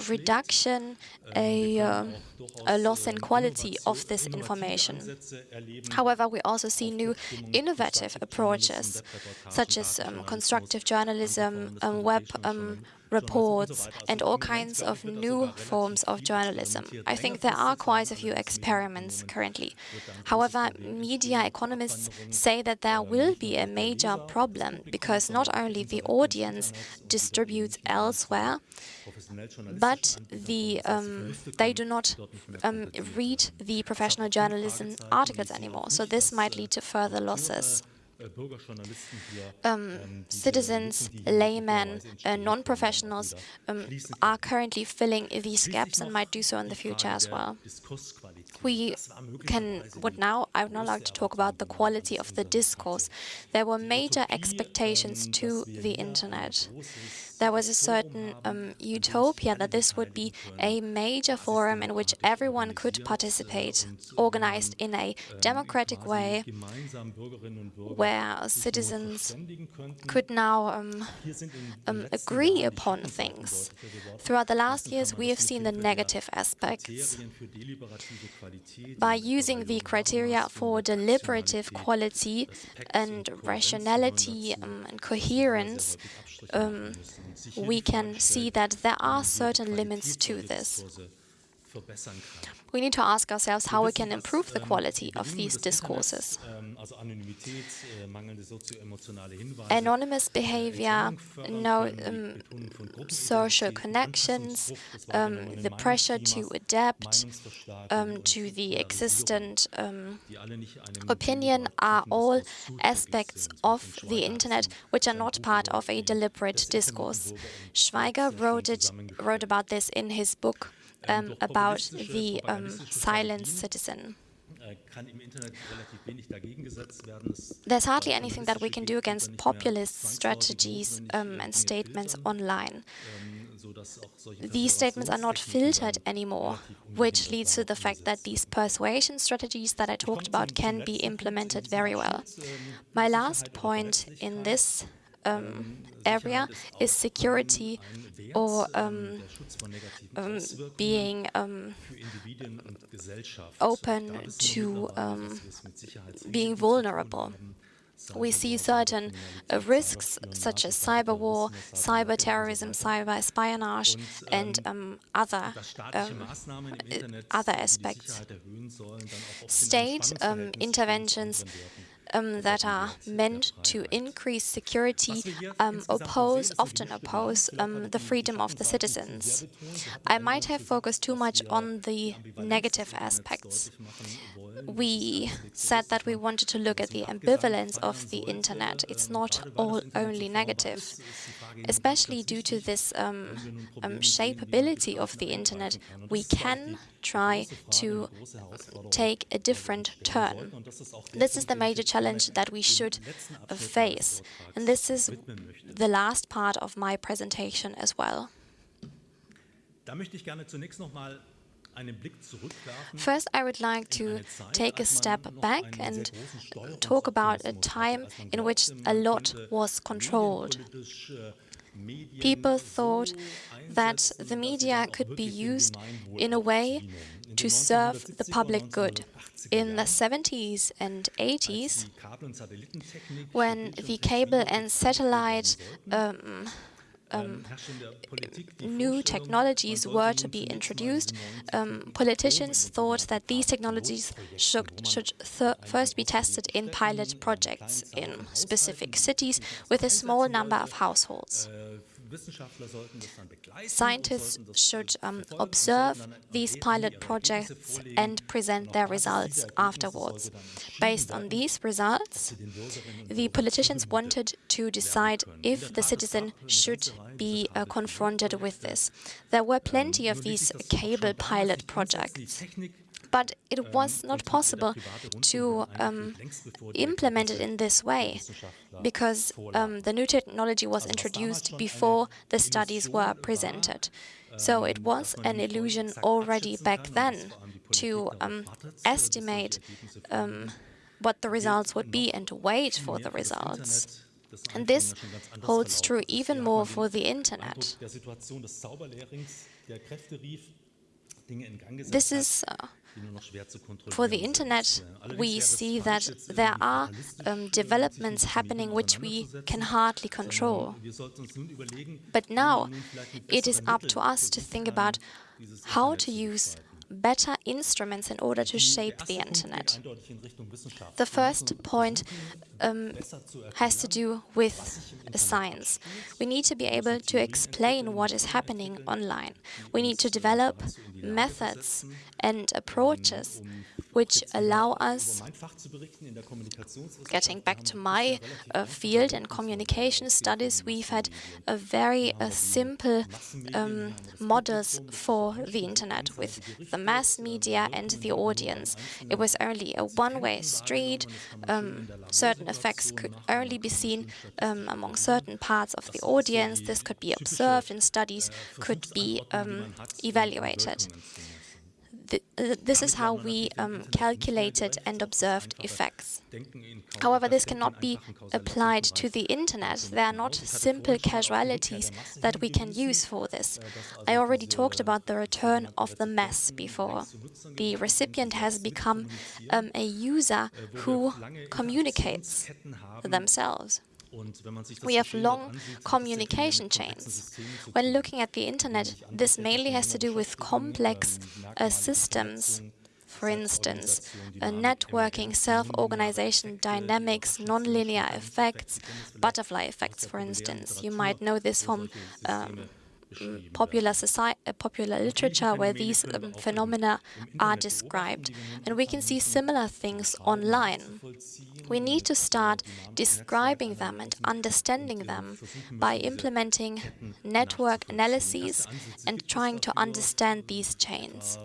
reduction, a, uh, a loss in quality of this information. However, we also see new innovative approaches, such as um, constructive journalism, um, web um, reports, and all kinds of new forms of journalism. I think there are quite a few experiments currently. However, media economists say that there will be a major problem because not only the audience distributes elsewhere, but the, um, they do not um, read the professional journalism articles anymore. So this might lead to further losses. Um, citizens, laymen, uh, non-professionals um, are currently filling these gaps and might do so in the future as well. We can, would now, I would now like to talk about the quality of the discourse. There were major expectations to the internet there was a certain um, utopia that this would be a major forum in which everyone could participate, organized in a democratic way, where citizens could now um, um, agree upon things. Throughout the last years, we have seen the negative aspects. By using the criteria for deliberative quality and rationality um, and coherence, um, we can see that there are certain limits to this. We need to ask ourselves how we can improve the quality of these discourses. Anonymous behavior, no um, social connections, um, the pressure to adapt um, to the existent um, opinion are all aspects of the internet which are not part of a deliberate discourse. Schweiger wrote, it, wrote about this in his book um, about the um, silenced citizen. There's hardly anything that we can do against populist strategies um, and statements online. These statements are not filtered anymore, which leads to the fact that these persuasion strategies that I talked about can be implemented very well. My last point in this um, area is security or um, um, being um, open to um, being vulnerable. We see certain uh, risks such as cyber war, cyber terrorism, cyber espionage, and um, other um, other aspects. State um, interventions um, that are meant to increase security um, oppose, often oppose um, the freedom of the citizens. I might have focused too much on the negative aspects. We said that we wanted to look at the ambivalence of the internet. It's not all only negative. Especially due to this um, um, shapeability of the internet, we can try to take a different turn. This is the major challenge that we should face. And this is the last part of my presentation as well. First, I would like to take a step back and talk about a time in which a lot was controlled. People thought that the media could be used in a way to serve the public good. In the 70s and 80s, when the cable and satellite um, um, new technologies were to be introduced, um, politicians thought that these technologies should, should first be tested in pilot projects in specific cities with a small number of households. Scientists should um, observe these pilot projects and present their results afterwards. Based on these results, the politicians wanted to decide if the citizen should be uh, confronted with this. There were plenty of these cable pilot projects but it was not possible to um, implement it in this way because um, the new technology was introduced before the studies were presented. So it was an illusion already back then to um, estimate um, what the results would be and to wait for the results. And this holds true even more for the Internet. This is uh, for the Internet, we see that there are um, developments happening which we can hardly control. But now it is up to us to think about how to use better instruments in order to shape the Internet. The first point um, has to do with science. We need to be able to explain what is happening online. We need to develop methods and approaches which allow us, getting back to my uh, field in communication studies, we've had a very uh, simple um, models for the internet with the mass media and the audience. It was only a one-way street. Um, certain effects could only be seen um, among certain parts of the audience. This could be observed and studies could be um, evaluated this is how we um, calculated and observed effects. However, this cannot be applied to the internet. There are not simple causalities that we can use for this. I already talked about the return of the mass before. The recipient has become um, a user who communicates themselves. We have long communication chains. When looking at the internet, this mainly has to do with complex uh, systems for instance, networking, self-organization, dynamics, nonlinear effects, butterfly effects, for instance. You might know this from um, popular, society, uh, popular literature where these um, phenomena are described. And we can see similar things online. We need to start describing them and understanding them by implementing network analyses and trying to understand these chains.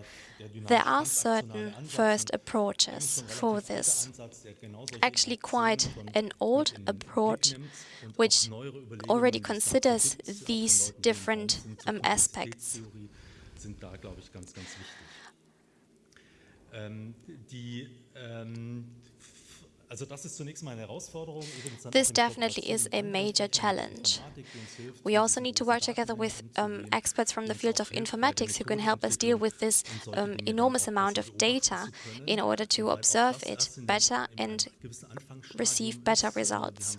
There are certain first approaches for this. Actually, quite an old approach which already considers these different um, aspects. This definitely is a major challenge. We also need to work together with um, experts from the field of informatics who can help us deal with this um, enormous amount of data in order to observe it better and receive better results.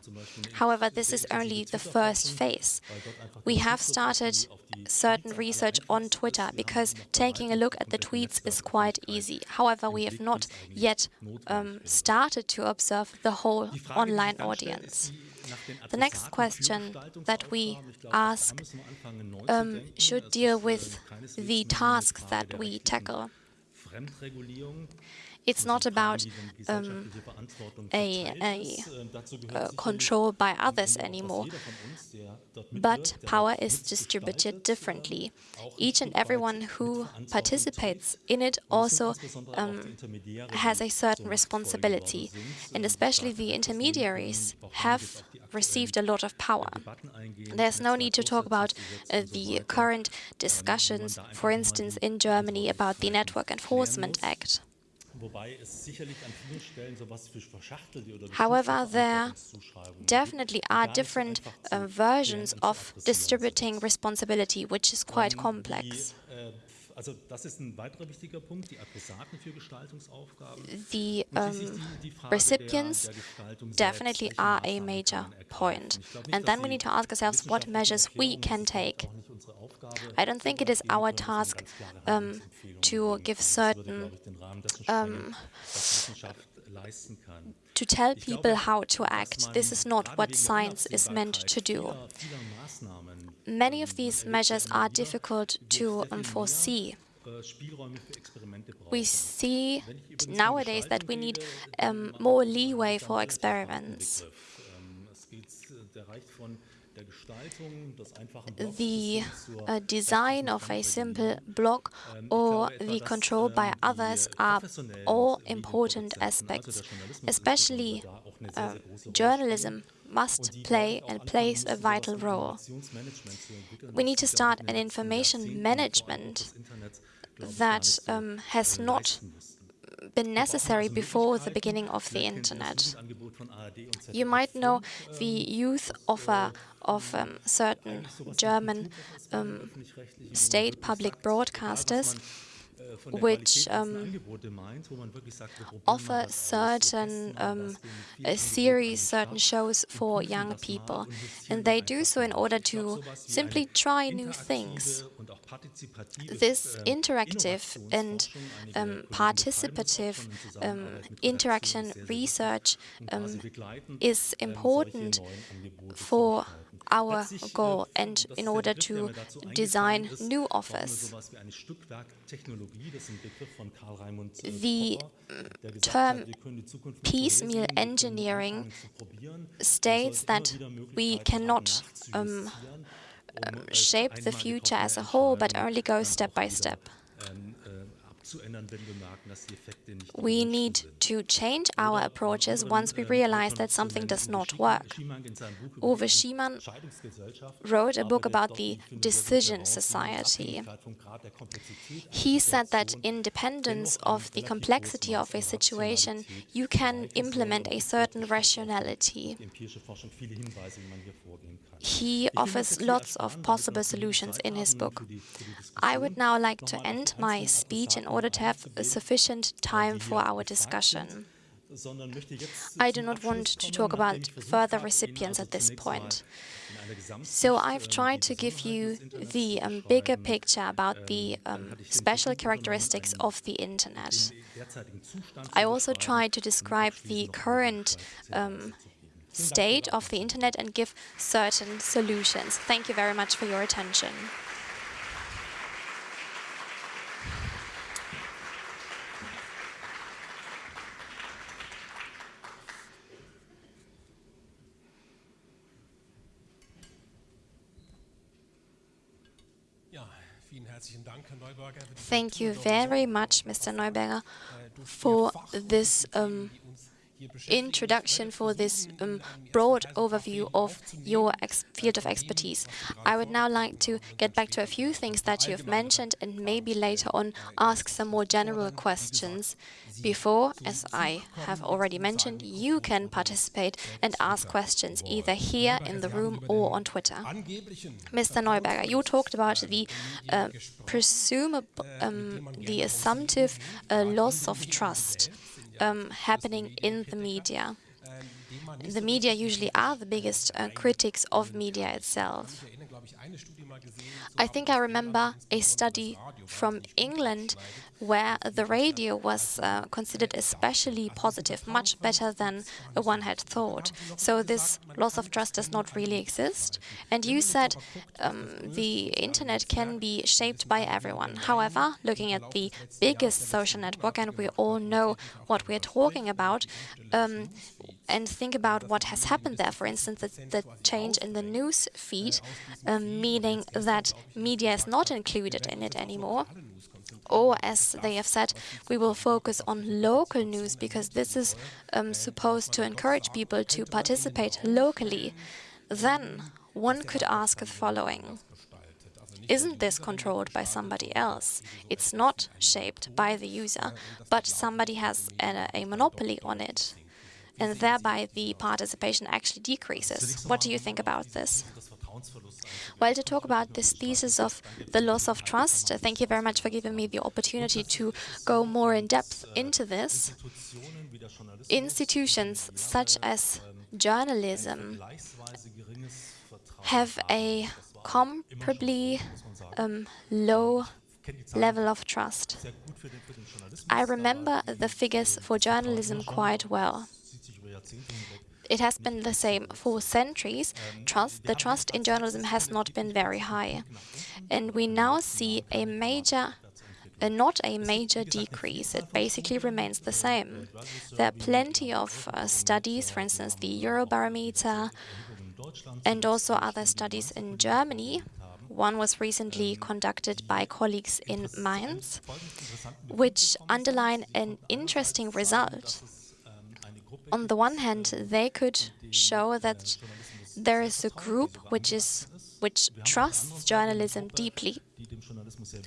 However, this is only the first phase. We have started certain research on Twitter because taking a look at the tweets is quite easy. However, we have not yet um, started to observe the whole online audience. The next question that we ask um, should deal with the tasks that we tackle. It's not about um, a, a, a, control by others anymore, but power is distributed differently. Each and everyone who participates in it also um, has a certain responsibility, and especially the intermediaries have received a lot of power. There's no need to talk about uh, the current discussions, for instance, in Germany about the Network Enforcement Act. However, there definitely are different uh, versions of distributing responsibility, which is quite complex. The um, recipients definitely are a major point. And then we need to ask ourselves what measures we can take. I don't think it is our task um, to give certain um, to tell people how to act. This is not what science is meant to do. Many of these measures are difficult to foresee. We see nowadays that we need um, more leeway for experiments. The uh, design of a simple block or the control by others are all important aspects, especially uh, journalism must play and plays a vital role. We need to start an information management that um, has not been necessary before the beginning of the internet. You might know the youth offer of um, certain German um, state public broadcasters which um, offer certain um, series, certain shows for young people. And they do so in order to simply try new things. This interactive and um, participative um, interaction research um, is important for our goal and in order to design new offers. The term piecemeal engineering states that we cannot um, um, shape the future as a whole, but only go step by step. We need to change our approaches once we realize that something does not work. Uwe Schimank wrote a book about the decision society. He said that independence of the complexity of a situation, you can implement a certain rationality. He offers lots of possible solutions in his book. I would now like to end my speech in order to have sufficient time for our discussion. I do not want to talk about further recipients at this point. So I've tried to give you the um, bigger picture about the um, special characteristics of the Internet. I also tried to describe the current um, state of the internet and give certain solutions. Thank you very much for your attention. Thank you very much, Mr. Neuberger, for this um, introduction, for this um, broad overview of your field of expertise. I would now like to get back to a few things that you have mentioned and maybe later on ask some more general questions before, as I have already mentioned, you can participate and ask questions either here in the room or on Twitter. Mr. Neuberger, you talked about the uh, presumable, um, the assumptive uh, loss of trust um, happening in the media. The media usually are the biggest uh, critics of media itself. I think I remember a study from England where the radio was uh, considered especially positive, much better than one had thought. So this loss of trust does not really exist. And you said um, the internet can be shaped by everyone. However, looking at the biggest social network, and we all know what we're talking about, um, and think about what has happened there. For instance, the, the change in the news feed, um, meaning that media is not included in it anymore. Or, as they have said, we will focus on local news because this is um, supposed to encourage people to participate locally. Then one could ask the following. Isn't this controlled by somebody else? It's not shaped by the user, but somebody has a, a monopoly on it and thereby the participation actually decreases. What do you think about this? Well, to talk about this thesis of the loss of trust, thank you very much for giving me the opportunity to go more in depth into this. Institutions such as journalism have a comparably um, low level of trust. I remember the figures for journalism quite well. It has been the same for centuries. Trust, the trust in journalism has not been very high. And we now see a major uh, not a major decrease. It basically remains the same. There are plenty of uh, studies, for instance, the Eurobarometer, and also other studies in Germany. One was recently conducted by colleagues in Mainz, which underline an interesting result on the one hand, they could show that there is a group which is which trusts journalism deeply.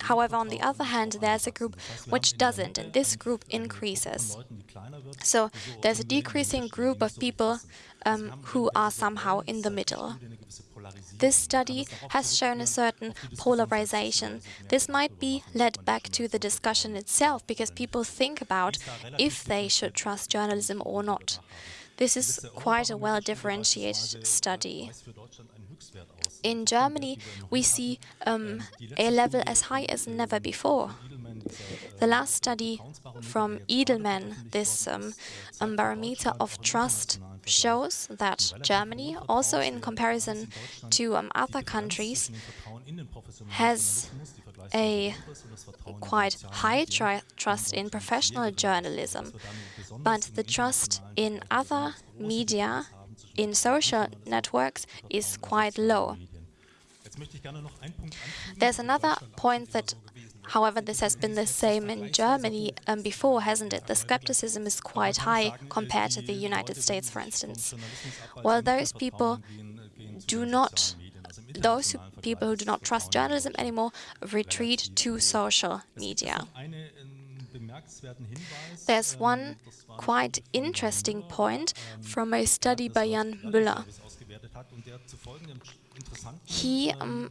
However, on the other hand, there's a group which doesn't, and this group increases. So there's a decreasing group of people um, who are somehow in the middle. This study has shown a certain polarization. This might be led back to the discussion itself, because people think about if they should trust journalism or not. This is quite a well-differentiated study. In Germany, we see um, a level as high as never before. The last study from Edelman, this um, um, barometer of trust, shows that Germany, also in comparison to um, other countries, has a quite high trust in professional journalism, but the trust in other media, in social networks, is quite low. There's another point that However, this has been the same in Germany um, before, hasn't it? The skepticism is quite high compared to the United States, for instance. Well, those people do not those who, people who do not trust journalism anymore retreat to social media. There's one quite interesting point from a study by Jan Müller. He um,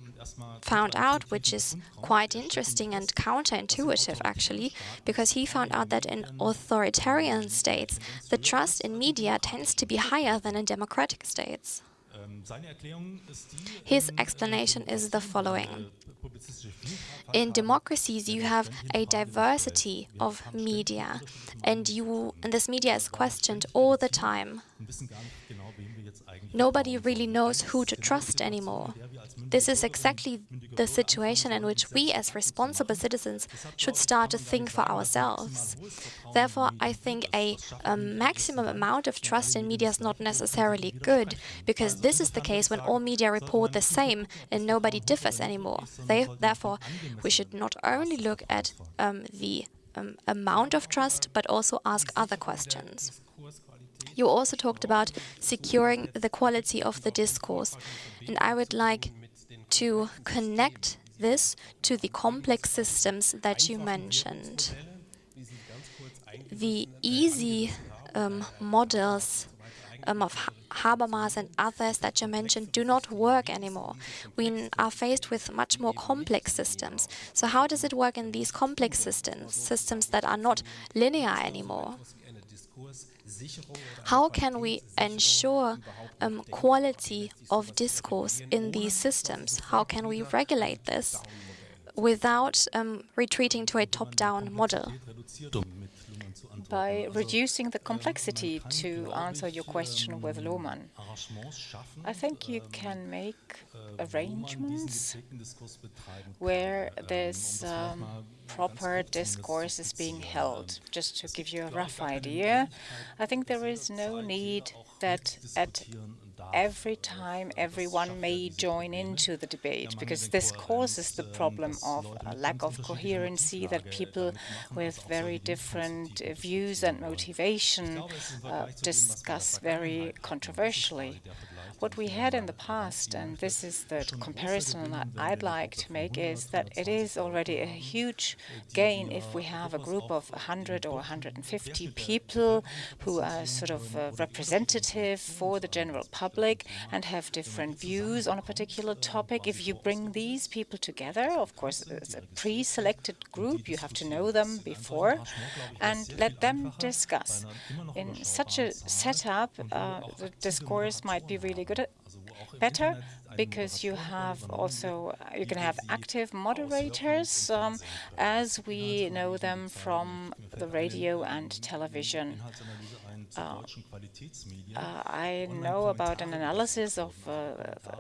found out, which is quite interesting and counterintuitive actually, because he found out that in authoritarian states, the trust in media tends to be higher than in democratic states. His explanation is the following. In democracies, you have a diversity of media, and you and this media is questioned all the time. Nobody really knows who to trust anymore. This is exactly the situation in which we as responsible citizens should start to think for ourselves. Therefore, I think a, a, maximum amount of trust in media is not necessarily good, because this is the case when all media report the same and nobody differs anymore. They, therefore, we should not only look at um, the um, amount of trust, but also ask other questions. You also talked about securing the quality of the discourse, and I would like to connect this to the complex systems that you mentioned. The easy um, models um, of Habermas and others that you mentioned do not work anymore. We are faced with much more complex systems. So how does it work in these complex systems, systems that are not linear anymore? How can we ensure um, quality of discourse in these systems? How can we regulate this without um, retreating to a top-down model? By reducing the complexity to answer your question with Luhmann. I think you can make arrangements where this um, proper discourse is being held. Just to give you a rough idea, I think there is no need that at every time everyone may join into the debate, because this causes the problem of a lack of coherency, that people with very different views and motivation uh, discuss very controversially. What we had in the past, and this is the comparison that I'd like to make, is that it is already a huge gain if we have a group of 100 or 150 people who are sort of uh, representative for the general public and have different views on a particular topic. If you bring these people together, of course, it's a pre-selected group, you have to know them before, and let them discuss. In such a setup, uh, the discourse might be really good, better because you have also you can have active moderators um, as we know them from the radio and television. Uh, uh, I know about an analysis of uh,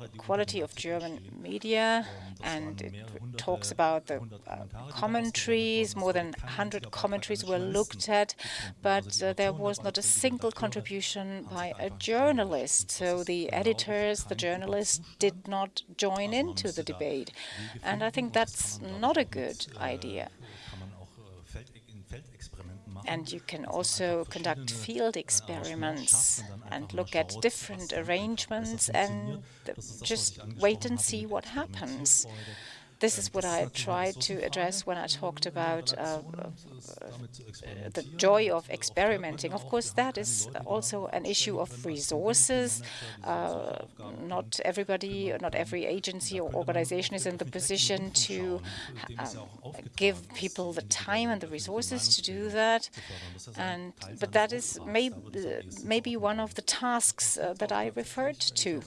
the quality of German media, and it talks about the uh, commentaries. More than 100 commentaries were looked at, but uh, there was not a single contribution by a journalist. So the editors, the journalists, did not join into the debate. And I think that's not a good idea. And you can also conduct field experiments and look at different arrangements and just wait and see what happens. This is what I tried to address when I talked about uh, uh, the joy of experimenting. Of course, that is also an issue of resources. Uh, not everybody, not every agency or organization is in the position to um, give people the time and the resources to do that. And but that is maybe maybe one of the tasks uh, that I referred to.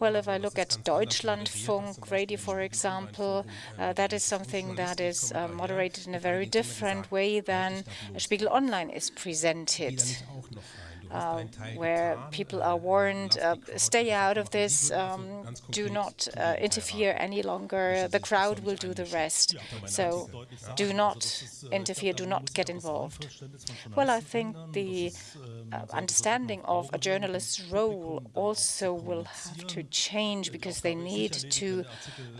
Well, if I look at Deutschlandfunk radio, for example, example, uh, that is something that is uh, moderated in a very different way than Spiegel Online is presented uh, where people are warned, uh, stay out of this, um, do not uh, interfere any longer, the crowd will do the rest. So do not interfere, do not get involved. Well, I think the uh, understanding of a journalist's role also will have to change because they need to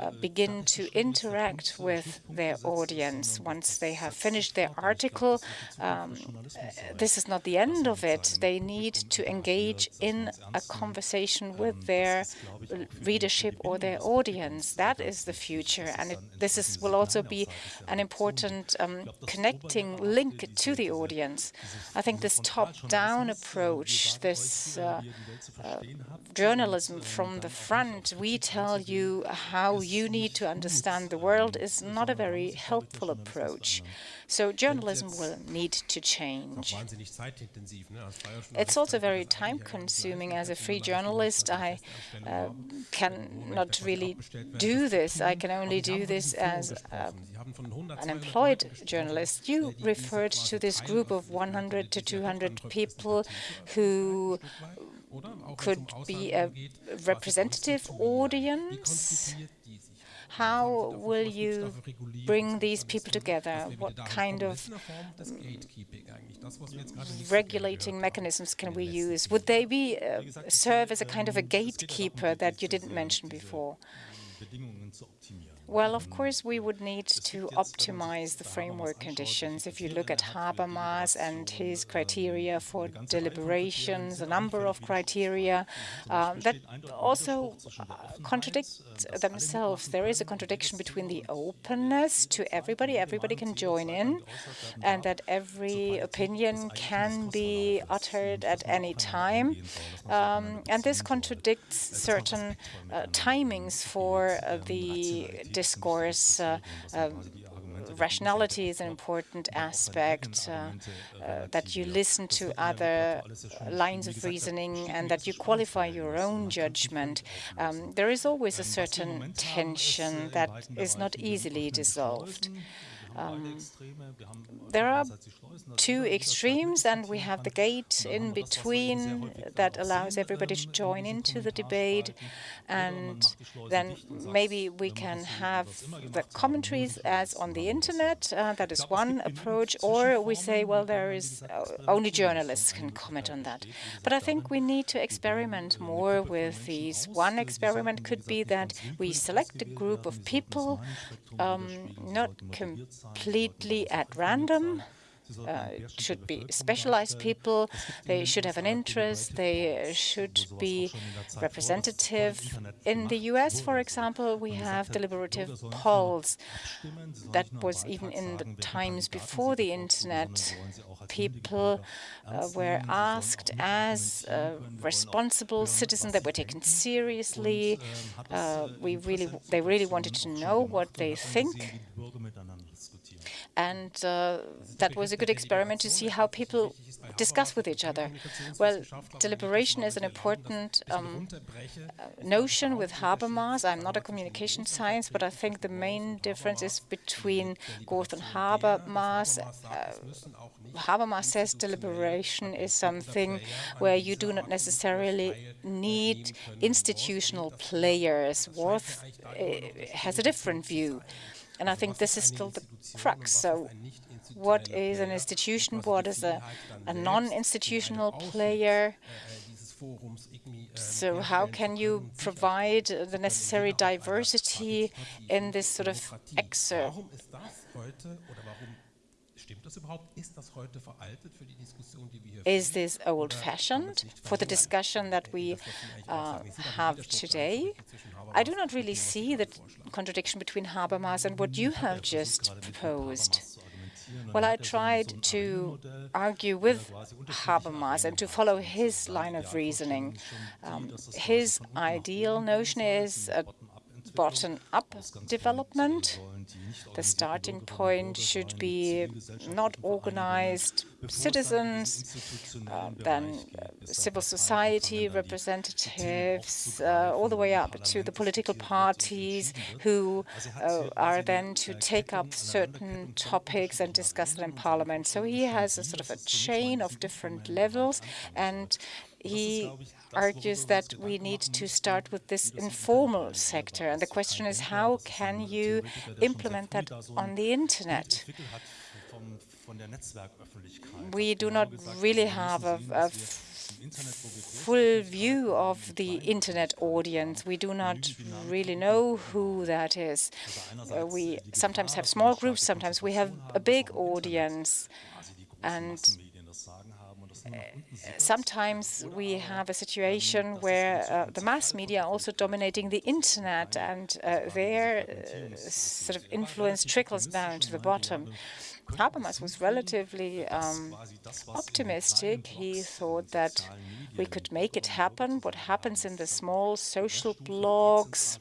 uh, begin to interact with their audience once they have finished their article. Um, this is not the end of it. They need to engage in a conversation with their readership or their audience. That is the future, and it, this is, will also be an important um, connecting link to the audience. I think this top-down approach, this uh, uh, journalism from the front, we tell you how you need to understand the world, is not a very helpful approach. So journalism will need to change. It's also very time-consuming. As a free journalist, I uh, cannot really do this. I can only do this as uh, an employed journalist. You referred to this group of 100 to 200 people who could be a representative audience how will you bring these people together? What kind of regulating mechanisms can we use? Would they be uh, serve as a kind of a gatekeeper that you didn't mention before? Well, of course, we would need to optimize the framework conditions. If you look at Habermas and his criteria for deliberations, a number of criteria um, that also uh, contradict themselves. There is a contradiction between the openness to everybody, everybody can join in, and that every opinion can be uttered at any time. Um, and this contradicts certain uh, timings for uh, the discourse. Uh, um, rationality is an important aspect, uh, uh, that you listen to other lines of reasoning and that you qualify your own judgment. Um, there is always a certain tension that is not easily dissolved. Um, there are two extremes, and we have the gate in between that allows everybody to join into the debate, and then maybe we can have the commentaries as on the internet. Uh, that is one approach, or we say, well, there is uh, only journalists can comment on that. But I think we need to experiment more with these. One experiment could be that we select a group of people, um, not completely at random. Uh, should be specialized people, they should have an interest, they should be representative. In the US, for example, we have deliberative polls. That was even in the times before the internet. People uh, were asked as responsible citizens that were taken seriously. Uh, we really, they really wanted to know what they think and uh, that was a good experiment to see how people discuss with each other. Well, deliberation is an important um, uh, notion with Habermas. I'm not a communication science, but I think the main difference is between Gorth and Habermas. Uh, Habermas says deliberation is something where you do not necessarily need institutional players. Gorth uh, has a different view. And I think this is still the crux. So what is an institution? What is a, a non-institutional player? So how can you provide the necessary diversity in this sort of excerpt? Is this old-fashioned for the discussion that we uh, have today? I do not really see the contradiction between Habermas and what you have just proposed. Well, I tried to argue with Habermas and to follow his line of reasoning. Um, his ideal notion is a bottom-up development. The starting point should be not organized citizens, uh, then uh, civil society representatives, uh, all the way up to the political parties who uh, are then to take up certain topics and discuss them in parliament. So he has a sort of a chain of different levels, and he argues that we need to start with this informal sector. And the question is, how can you implement that on the internet? We do not really have a, a full view of the internet audience. We do not really know who that is. Uh, we sometimes have small groups, sometimes we have a big audience. And sometimes we have a situation where uh, the mass media are also dominating the internet and uh, their uh, sort of influence trickles down to the bottom. Habermas was relatively um, optimistic. He thought that we could make it happen. What happens in the small social blogs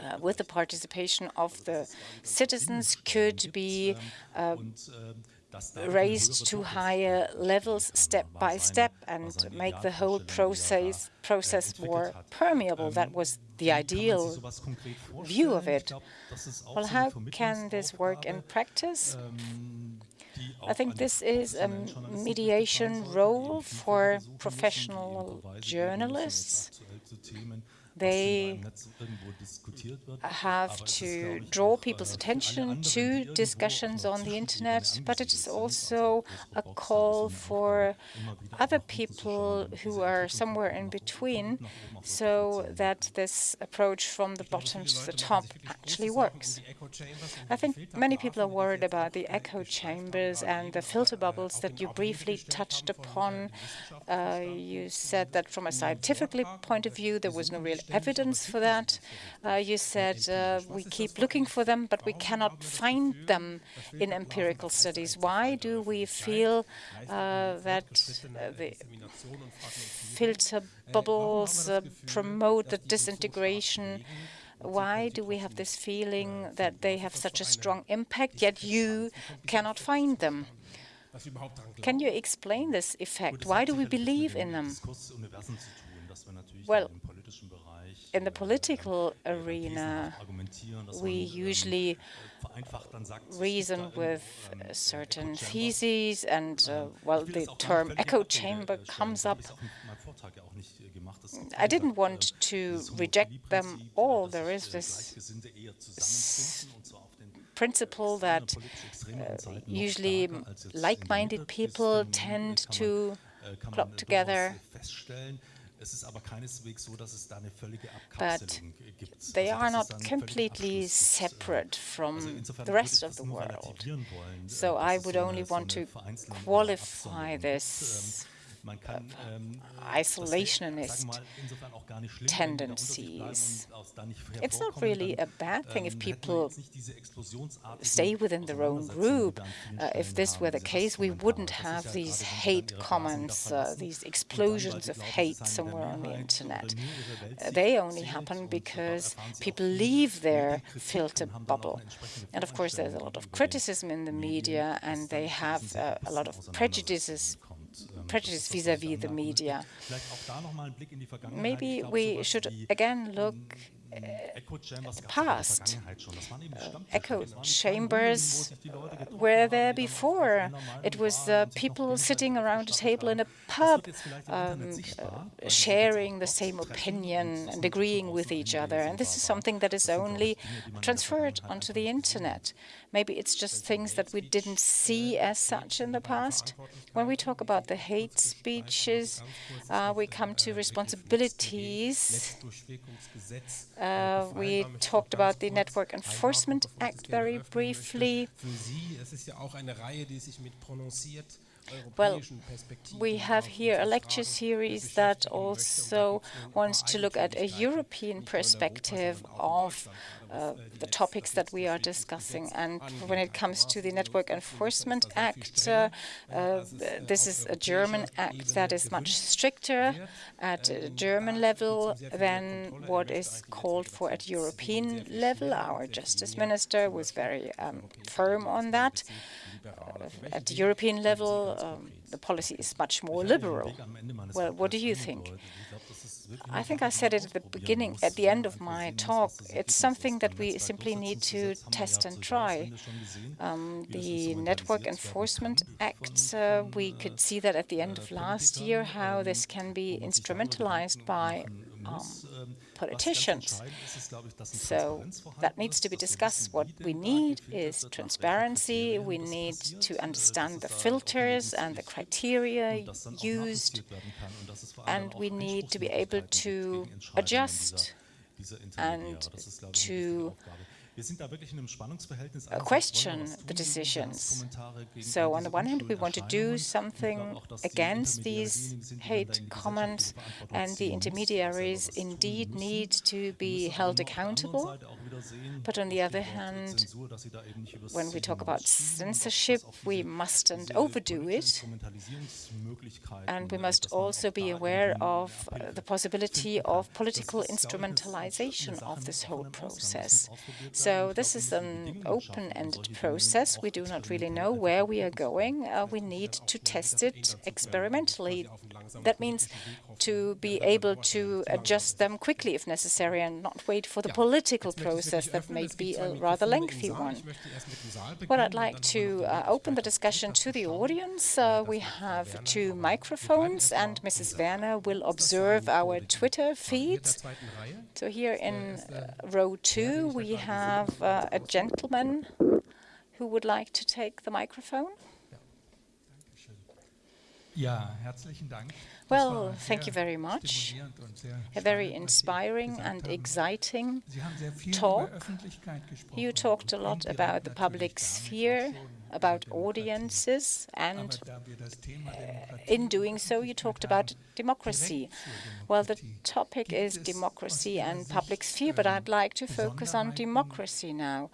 uh, with the participation of the citizens could be uh, raised to higher levels step by step and make the whole process process more permeable. That was the ideal view of it. Well, how can this work in practice? I think this is a mediation role for professional journalists. They have to draw people's attention to discussions on the internet, but it is also a call for other people who are somewhere in between so that this approach from the bottom to the top actually works. I think many people are worried about the echo chambers and the filter bubbles that you briefly touched upon. Uh, you said that from a scientific point of view, there was no real evidence for that. Uh, you said uh, we keep looking for them, but we cannot find them in empirical studies. Why do we feel uh, that uh, the filter bubbles uh, promote the disintegration? Why do we have this feeling that they have such a strong impact, yet you cannot find them? Can you explain this effect? Why do we believe in them? Well, in the political arena, we usually reason with certain theses, and uh, well, the term echo chamber comes up. I didn't want to reject them all. There is this principle that uh, usually like-minded people tend to club together but they are not completely separate from the rest of the world. So I would only want to qualify this ähm, isolationist tendencies. It's not really a bad thing if ähm, people stay within their own group. Uh, if this were the case, we wouldn't have these hate comments, uh, these explosions of hate somewhere on the internet. Uh, they only happen because people leave their filter bubble. And of course, there's a lot of criticism in the media, and they have uh, a lot of prejudices prejudice vis-à-vis -vis the media. Maybe we should again look the past. Uh, echo chambers were there before. It was uh, people sitting around a table in a pub, um, uh, sharing the same opinion and agreeing with each other. And this is something that is only transferred onto the internet. Maybe it's just things that we didn't see as such in the past. When we talk about the hate speeches, uh, we come to responsibilities. Uh, we talked about the Network Enforcement Act very briefly. Well, we have here a lecture series that also wants to look at a European perspective of uh, the topics that we are discussing. And when it comes to the Network Enforcement Act, uh, uh, this is a German act that is much stricter at German level than what is called for at European level. Our justice minister was very um, firm on that. Uh, at the European level, um, the policy is much more liberal. Well, what do you think? I think I said it at the beginning, at the end of my talk. It's something that we simply need to test and try. Um, the Network Enforcement Act, uh, we could see that at the end of last year, how this can be instrumentalized by um, politicians. So that needs to be discussed. What we need is transparency. We need to understand the filters and the criteria used. And we need to be able to adjust and to question the decisions. So on the one hand, we want to do something against these hate comments, and the intermediaries indeed need to be held accountable. But on the other hand, when we talk about censorship, we mustn't overdo it. And we must also be aware of the possibility of political instrumentalization of this whole process. So this is an open-ended process. We do not really know where we are going. Uh, we need to test it experimentally. That means to be able to adjust them quickly if necessary and not wait for the political process process that may be a rather lengthy one. Well, I'd like to uh, open the discussion to the audience. Uh, we have two microphones, and Mrs. Werner will observe our Twitter feeds. So here in uh, row two, we have uh, a gentleman who would like to take the microphone. Well, thank you very much. A very inspiring and exciting talk. You talked a lot about the public sphere, about audiences, and uh, in doing so, you talked about democracy. Well, the topic is democracy and public sphere, but I'd like to focus on democracy now.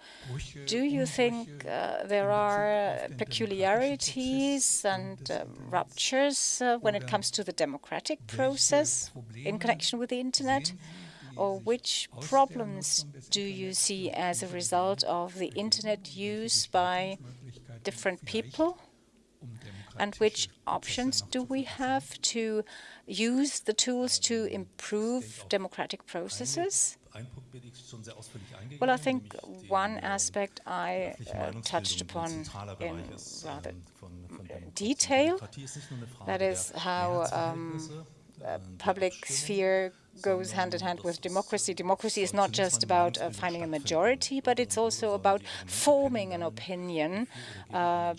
Do you think uh, there are peculiarities and uh, ruptures uh, when it comes to the democratic process in connection with the Internet? Or which problems do you see as a result of the Internet use by different people? And which options do we have to use the tools to improve democratic processes? Well, I think one aspect I uh, touched upon in rather detail, that is how um, public sphere goes hand in hand with democracy. Democracy is not just about uh, finding a majority, but it's also about forming an opinion. Uh,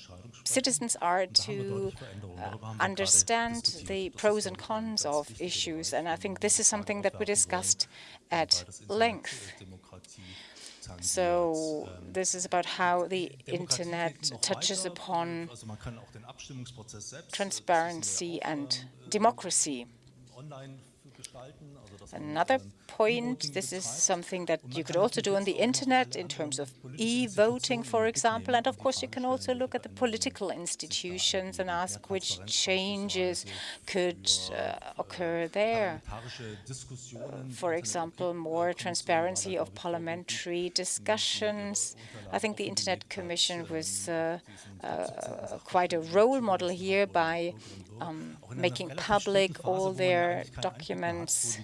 citizens are to uh, understand the pros and cons of issues, and I think this is something that we discussed at length. So this is about how the Internet touches upon transparency and democracy. Another point, this is something that you could also do on the internet in terms of e-voting, for example. And of course, you can also look at the political institutions and ask which changes could uh, occur there. For example, more transparency of parliamentary discussions. I think the Internet Commission was uh, uh, quite a role model here by um, making public all their documents.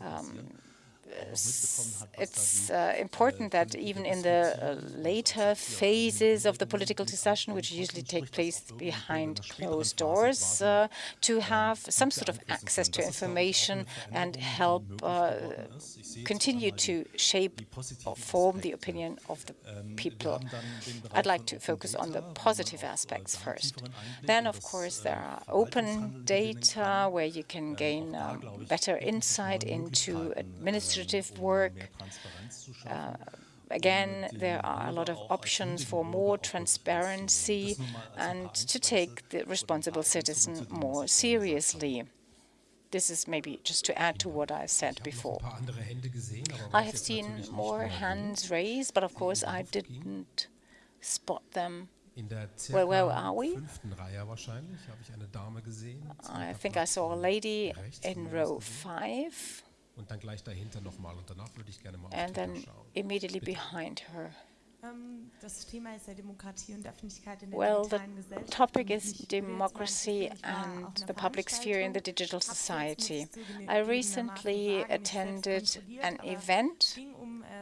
Um, it's uh, important that even in the uh, later phases of the political discussion, which usually take place behind closed doors, uh, to have some sort of access to information and help uh, continue to shape or form the opinion of the people. I'd like to focus on the positive aspects first. Then, of course, there are open data where you can gain um, better insight into administrative work. Uh, again, there are a lot of options for more transparency and to take the responsible citizen more seriously. This is maybe just to add to what I said before. I have seen more hands raised, but of course I didn't spot them well, where are we? I think I saw a lady in row five. And then immediately behind her. Ähm, well, the topic is democracy and the public sphere in the digital society. I recently attended an event.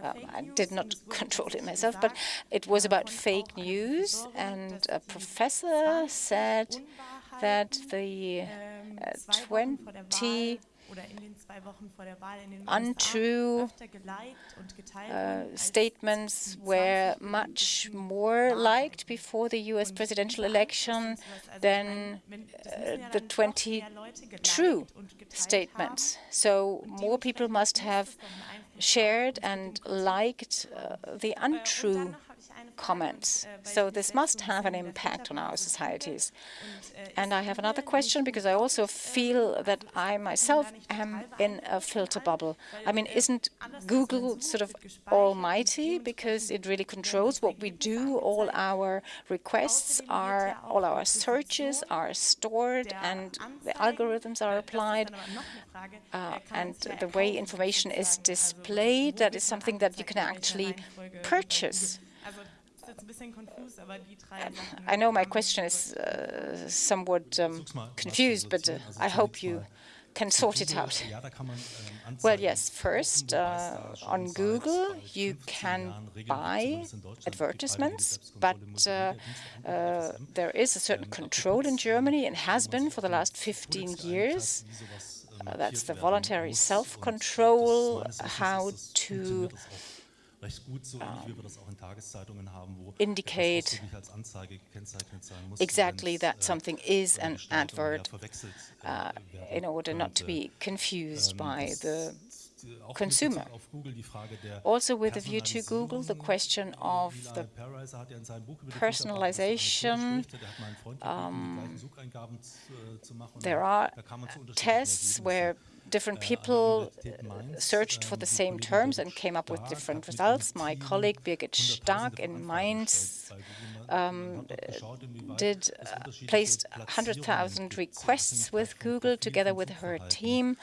Um, I did not control it myself, but it was about fake news, and a professor said that the ähm, uh, 20 untrue uh, statements were much more liked before the US presidential election than uh, the 20 true statements. So more people must have shared and liked uh, the untrue comments. So this must have an impact on our societies. And I have another question because I also feel that I myself am in a filter bubble. I mean, isn't Google sort of almighty because it really controls what we do? All our requests are, all our searches are stored and the algorithms are applied. Uh, and the way information is displayed, that is something that you can actually purchase. I know my question is uh, somewhat um, confused, but uh, I hope you can sort it out. Well, yes, first, uh, on Google, you can buy advertisements, but uh, uh, there is a certain control in Germany and has been for the last 15 years. Uh, that's the voluntary self-control, how to indicate exactly that something is an advert uh, in order not to be confused by the consumer. Also with a view to Google, the question of the personalization, um, there are tests where different people searched for the same terms and came up with different results. My colleague Birgit Stark in Mainz um, did uh, placed 100,000 requests with Google together with her team,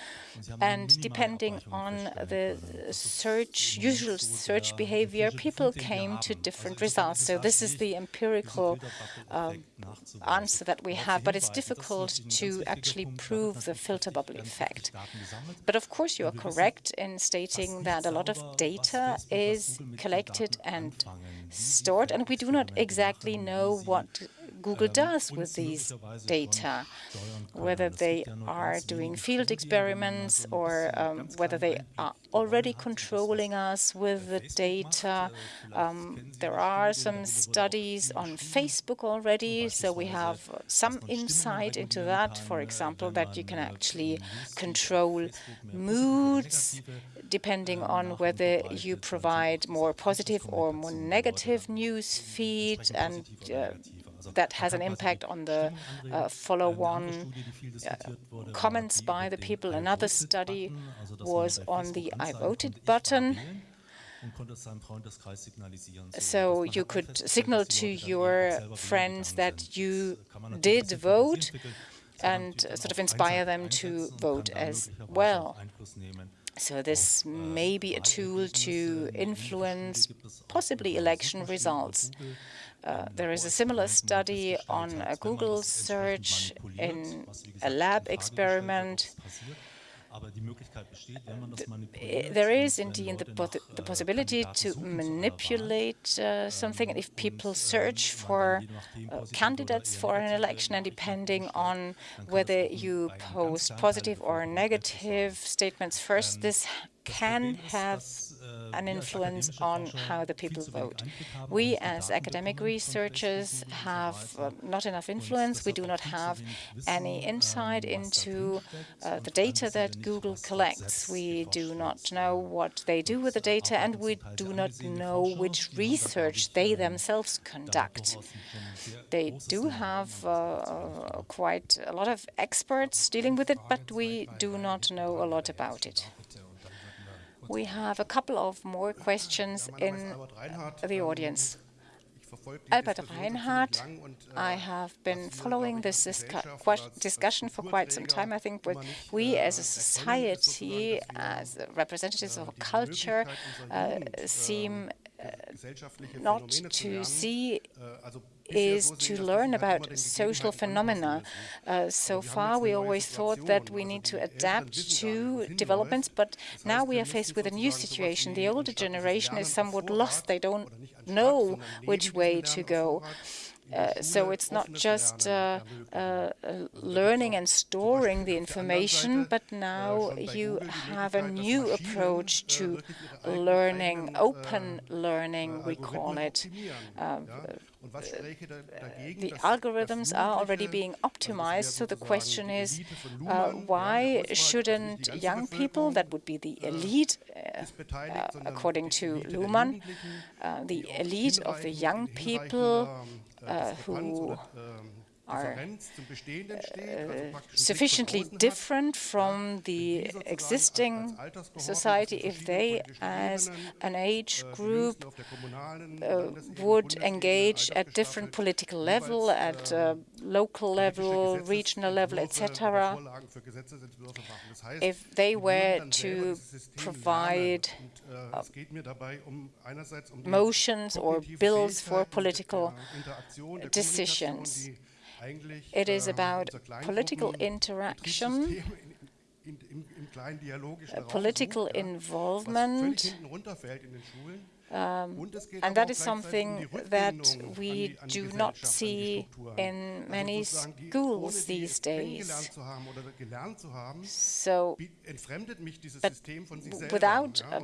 and depending on the search, usual search behavior, people came to different results. So this is the empirical uh, answer that we have, but it's difficult to actually prove the filter bubble effect. But of course, you are correct in stating that a lot of data is collected and stored, and we do not exactly know what Google does with these data, whether they are doing field experiments or um, whether they are already controlling us with the data. Um, there are some studies on Facebook already, so we have some insight into that. For example, that you can actually control moods depending on whether you provide more positive or more negative news feed and uh, that has an impact on the uh, follow-on uh, comments by the people. Another study was on the I voted button. So you could signal to your friends that you did vote and sort of inspire them to vote as well. So this may be a tool to influence possibly election results. Uh, there is a similar study on a Google search in a lab experiment. There is indeed the, the possibility to manipulate uh, something if people search for uh, candidates for an election and depending on whether you post positive or negative statements first, this can have an influence on how the people vote. We, as academic researchers, have uh, not enough influence. We do not have any insight into uh, the data that Google collects. We do not know what they do with the data, and we do not know which research they themselves conduct. They do have uh, uh quite a lot of experts dealing with it, but we do not know a lot about it. We have a couple of more questions in the audience. Albert Reinhardt, I have been following this discussion for quite some time. I think we as a society, as representatives of culture, uh, seem uh, not to see is to learn about social phenomena. Uh, so far, we always thought that we need to adapt to developments, but now we are faced with a new situation. The older generation is somewhat lost. They don't know which way to go. Uh, so it's not just uh, uh, learning and storing the information, but now you have a new approach to learning, open learning, we call it. Uh, the algorithms are already being optimized, so the question is, uh, why shouldn't young people, that would be the elite, uh, uh, according to Luhmann, the elite of the young people uh, who are uh, sufficiently different from the existing society if they, as an age group, uh, would engage at different political level, at uh, local level, regional level, etc. If they were to provide motions or bills for political decisions. It is about political interaction uh, political involvement um, and that is something that we do not see in many schools these days. So, but without uh,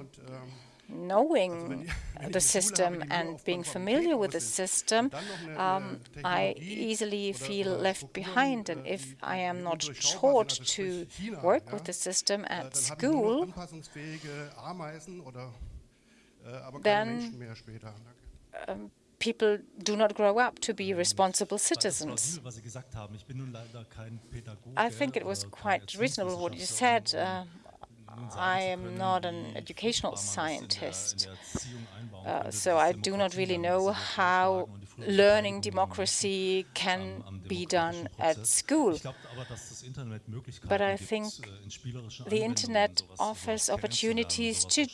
knowing the system and being familiar with the system, um, I easily feel left behind. And if I am not taught to work with the system at school, then um, people do not grow up to be responsible citizens. I think it was quite reasonable what you said. Uh, I am not an educational scientist, uh, so I do not really know how learning democracy can be done at school. But I think the Internet offers opportunities to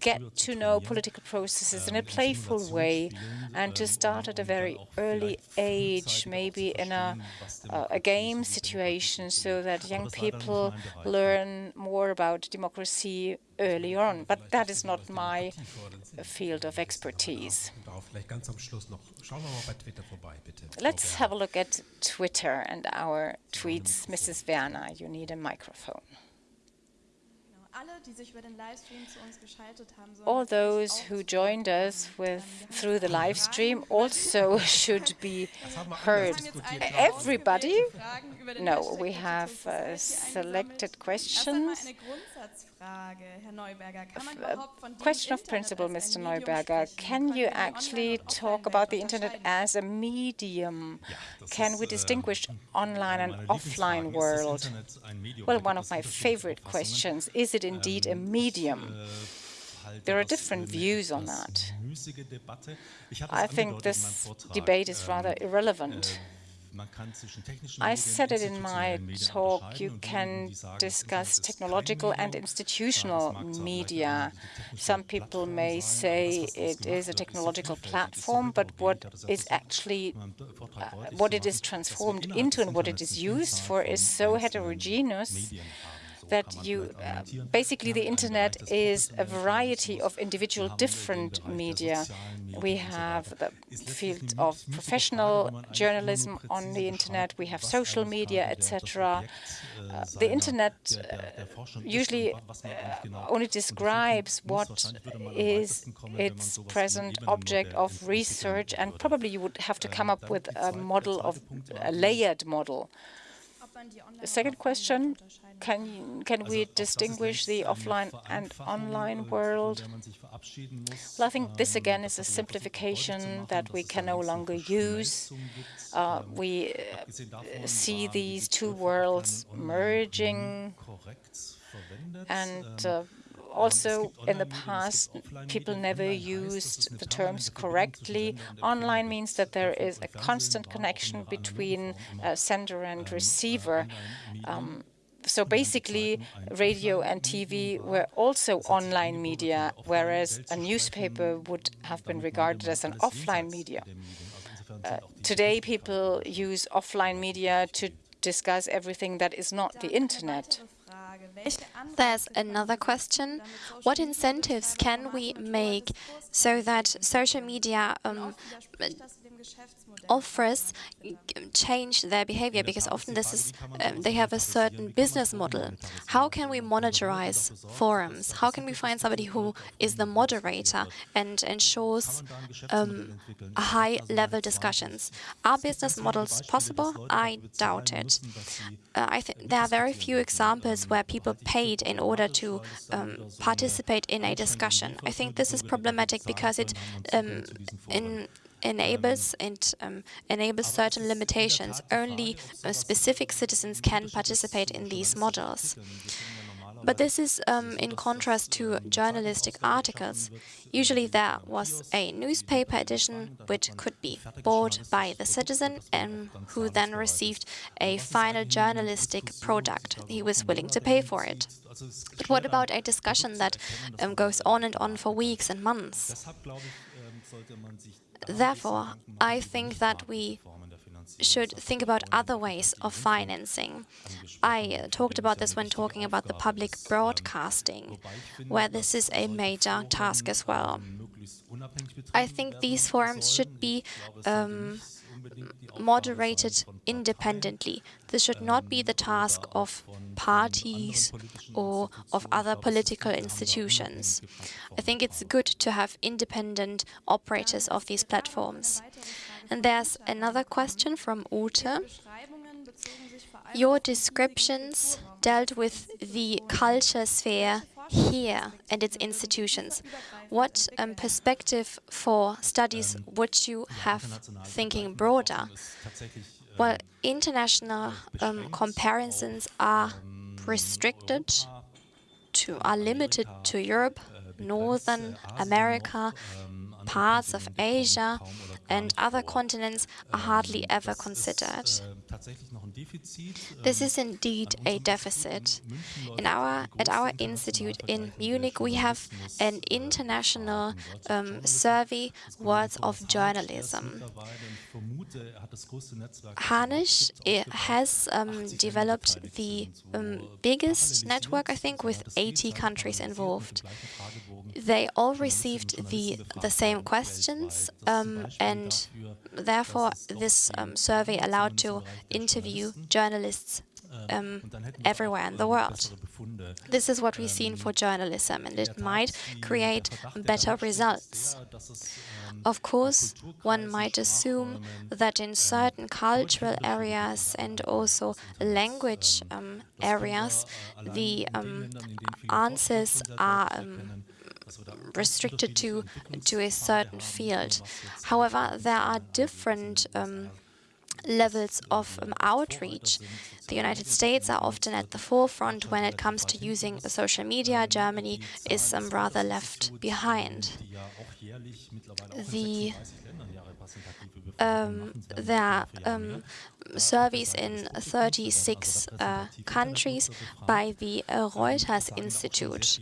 get to know political processes in a playful way and to start at a very early age, maybe in a, uh, a game situation, so that young people learn more about democracy early on. But that is not my field of expertise. Let's have a look at Twitter and our tweets. Mrs. Werner, you need a microphone. All those who joined us with through the live stream also should be heard. Everybody? No, we have uh, selected questions. Question of principle, Mr. Neuberger. Can you actually talk about the Internet as a medium? Can we distinguish online and offline world? Well, one of my favorite questions, is it indeed a medium? There are different views on that. I think this debate is rather irrelevant. I said it in my talk, you can discuss technological and institutional media. Some people may say it is a technological platform, but what is actually, uh, what it is transformed into and what it is used for is so heterogeneous that you uh, basically the internet is a variety of individual different media. We have the field of professional journalism on the internet, we have social media, etc. Uh, the internet uh, usually uh, only describes what is its present object of research, and probably you would have to come up with a model of a layered model. The second question, can, can we distinguish the offline and online world? Well, I think this again is a simplification that we can no longer use. Uh, we uh, see these two worlds merging and uh, also, in the past, people never used the terms correctly. Online means that there is a constant connection between uh, sender and receiver. Um, so basically, radio and TV were also online media, whereas a newspaper would have been regarded as an offline media. Uh, today, people use offline media to discuss everything that is not the internet. There's another question. What incentives can we make so that social media um, offers change their behavior because often this is um, they have a certain business model. How can we monitorize forums? How can we find somebody who is the moderator and ensures um, high-level discussions? Are business models possible? I doubt it. Uh, I think there are very few examples where people paid in order to um, participate in a discussion. I think this is problematic because it um, in enables and um, enables certain limitations. Only uh, specific citizens can participate in these models. But this is um, in contrast to journalistic articles. Usually there was a newspaper edition which could be bought by the citizen and who then received a final journalistic product. He was willing to pay for it. But what about a discussion that um, goes on and on for weeks and months? Therefore, I think that we should think about other ways of financing. I talked about this when talking about the public broadcasting, where this is a major task as well. I think these forums should be um, moderated independently. This should not be the task of parties or of other political institutions. I think it's good to have independent operators of these platforms. And there's another question from Ute. Your descriptions dealt with the culture sphere here and its institutions. What um, perspective for studies would you have thinking broader? Well, international um, comparisons are restricted to, are limited to Europe, Northern America, parts of Asia, and other continents are hardly ever considered. This is indeed a deficit. In our, at our institute in Munich, we have an international um, survey, Worlds of Journalism. Hanitzsch has um, developed the um, biggest network, I think, with 80 countries involved. They all received the, the same questions, um, and therefore this um, survey allowed to interview journalists um, everywhere in the world. This is what we've seen for journalism, and it might create better results. Of course, one might assume that in certain cultural areas and also language um, areas, the um, answers are um, restricted to, to a certain field. However, there are different um, levels of um, outreach. The United States are often at the forefront when it comes to using social media. Germany is um, rather left behind. The um, there are um, surveys in 36 uh, countries by the uh, Reuters Institute.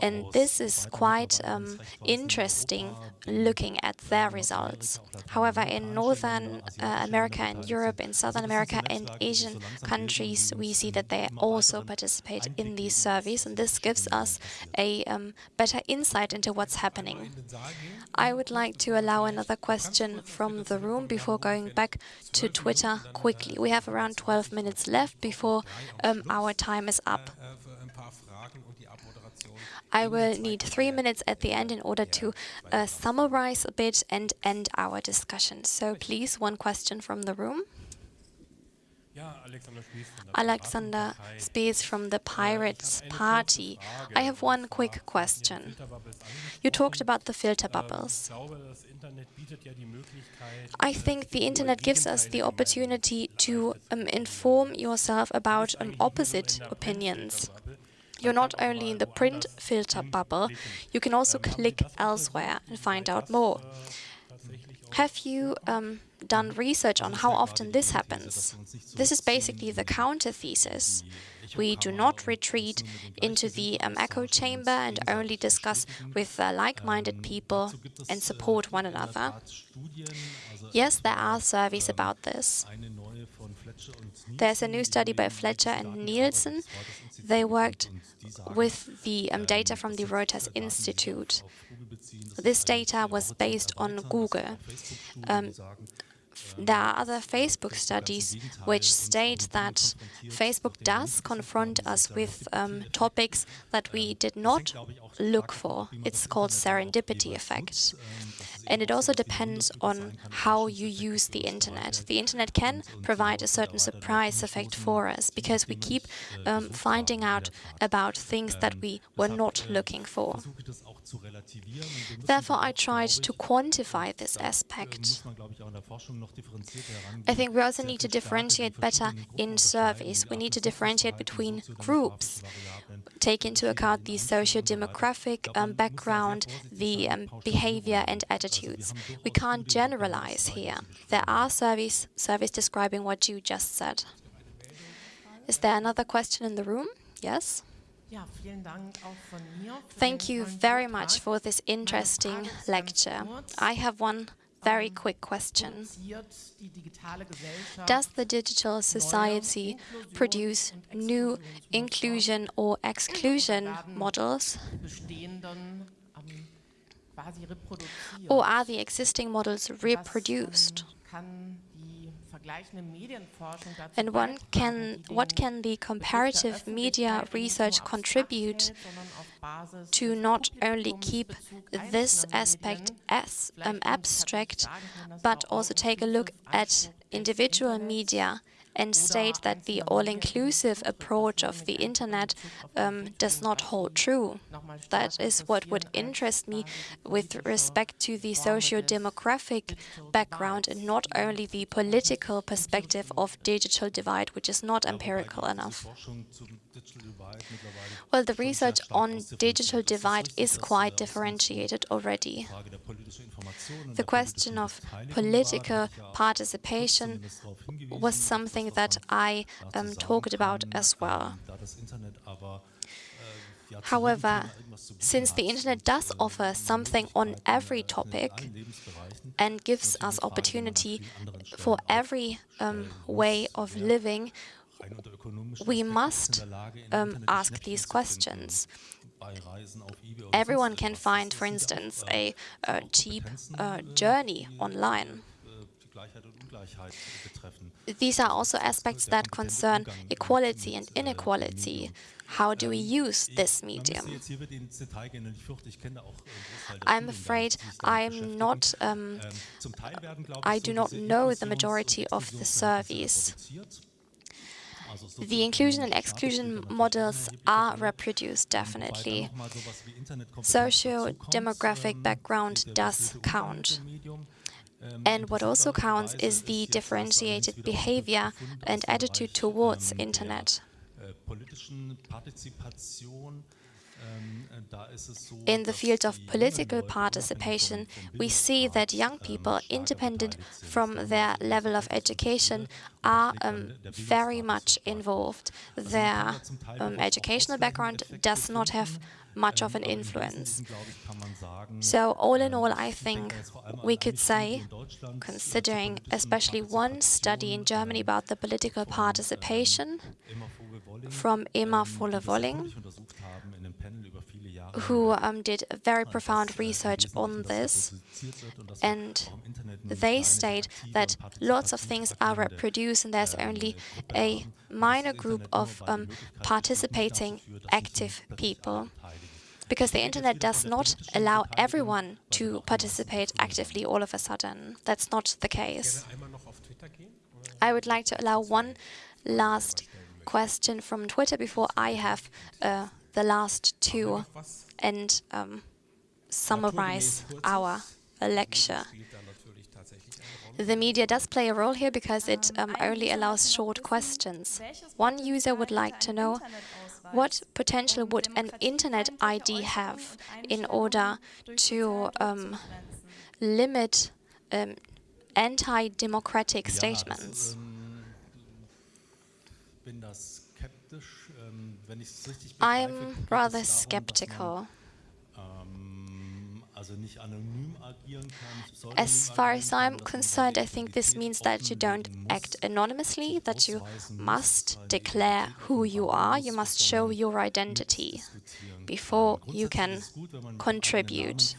And this is quite um, interesting looking at their results. However, in Northern uh, America and Europe, in Southern America and Asian countries, we see that they also participate in these surveys, and this gives us a um, better insight into what's happening. I would like to allow another question from the room before going back to Twitter quickly. We have around 12 minutes left before um, our time is up. I will need three minutes at the end in order to uh, summarize a bit and end our discussion. So please, one question from the room. Alexander Spees from the Pirates Party. I have one quick question. You talked about the filter bubbles. I think the internet gives us the opportunity to um, inform yourself about um, opposite opinions. You're not only in the print filter bubble, you can also click elsewhere and find out more. Have you um, done research on how often this happens? This is basically the counter thesis. We do not retreat into the um, echo chamber and only discuss with uh, like-minded people and support one another. Yes, there are surveys about this. There's a new study by Fletcher and Nielsen. They worked with the um, data from the Reuters Institute. This data was based on Google. Um, there are other Facebook studies which state that Facebook does confront us with um, topics that we did not look for. It's called serendipity effect. And it also depends on how you use the internet. The internet can provide a certain surprise effect for us because we keep um, finding out about things that we were not looking for. Therefore, I tried to quantify this aspect. I think we also need to differentiate better in surveys. We need to differentiate between groups, take into account the socio-demographic um, background, the um, behavior and attitudes. We can't generalize here. There are surveys, surveys describing what you just said. Is there another question in the room? Yes? Thank you very much for this interesting lecture. I have one very quick question. Does the digital society produce new inclusion or exclusion models? Or are the existing models reproduced? And one can, what can the comparative media research contribute to not only keep this aspect as um, abstract, but also take a look at individual media and state that the all-inclusive approach of the internet um, does not hold true. That is what would interest me with respect to the socio-demographic background and not only the political perspective of digital divide, which is not empirical enough. Well, the research on digital divide is quite differentiated already. The question of political participation was something that I um, talked about as well. However, since the internet does offer something on every topic and gives us opportunity for every um, way of living, we must um, ask these questions. Everyone can find, for instance, a, a cheap uh, journey online. These are also aspects that concern equality and inequality. How do we use this medium? I'm afraid I'm not, um, I do not know the majority of the surveys. The inclusion and exclusion models are reproduced, definitely. Socio-demographic background does count. And what also counts is the differentiated behavior and attitude towards internet. In the field of political participation, we see that young people, independent from their level of education, are um, very much involved. Their um, educational background does not have much of an influence. So all in all, I think we could say, considering especially one study in Germany about the political participation from Emmer Vowe-Wolling, who um, did very profound research on this, and they state that lots of things are reproduced and there's only a minor group of um, participating active people because the internet does not allow everyone to participate actively all of a sudden. That's not the case. I would like to allow one last question from Twitter before I have uh, the last two and um, summarize our lecture. The media does play a role here because it um, only allows short questions. One user would like to know what potential would an internet ID have in order to um, limit um, anti-democratic statements? I'm rather skeptical. As far as I'm concerned, I think this means that you don't act anonymously, that you must declare who you are, you must show your identity before you can contribute.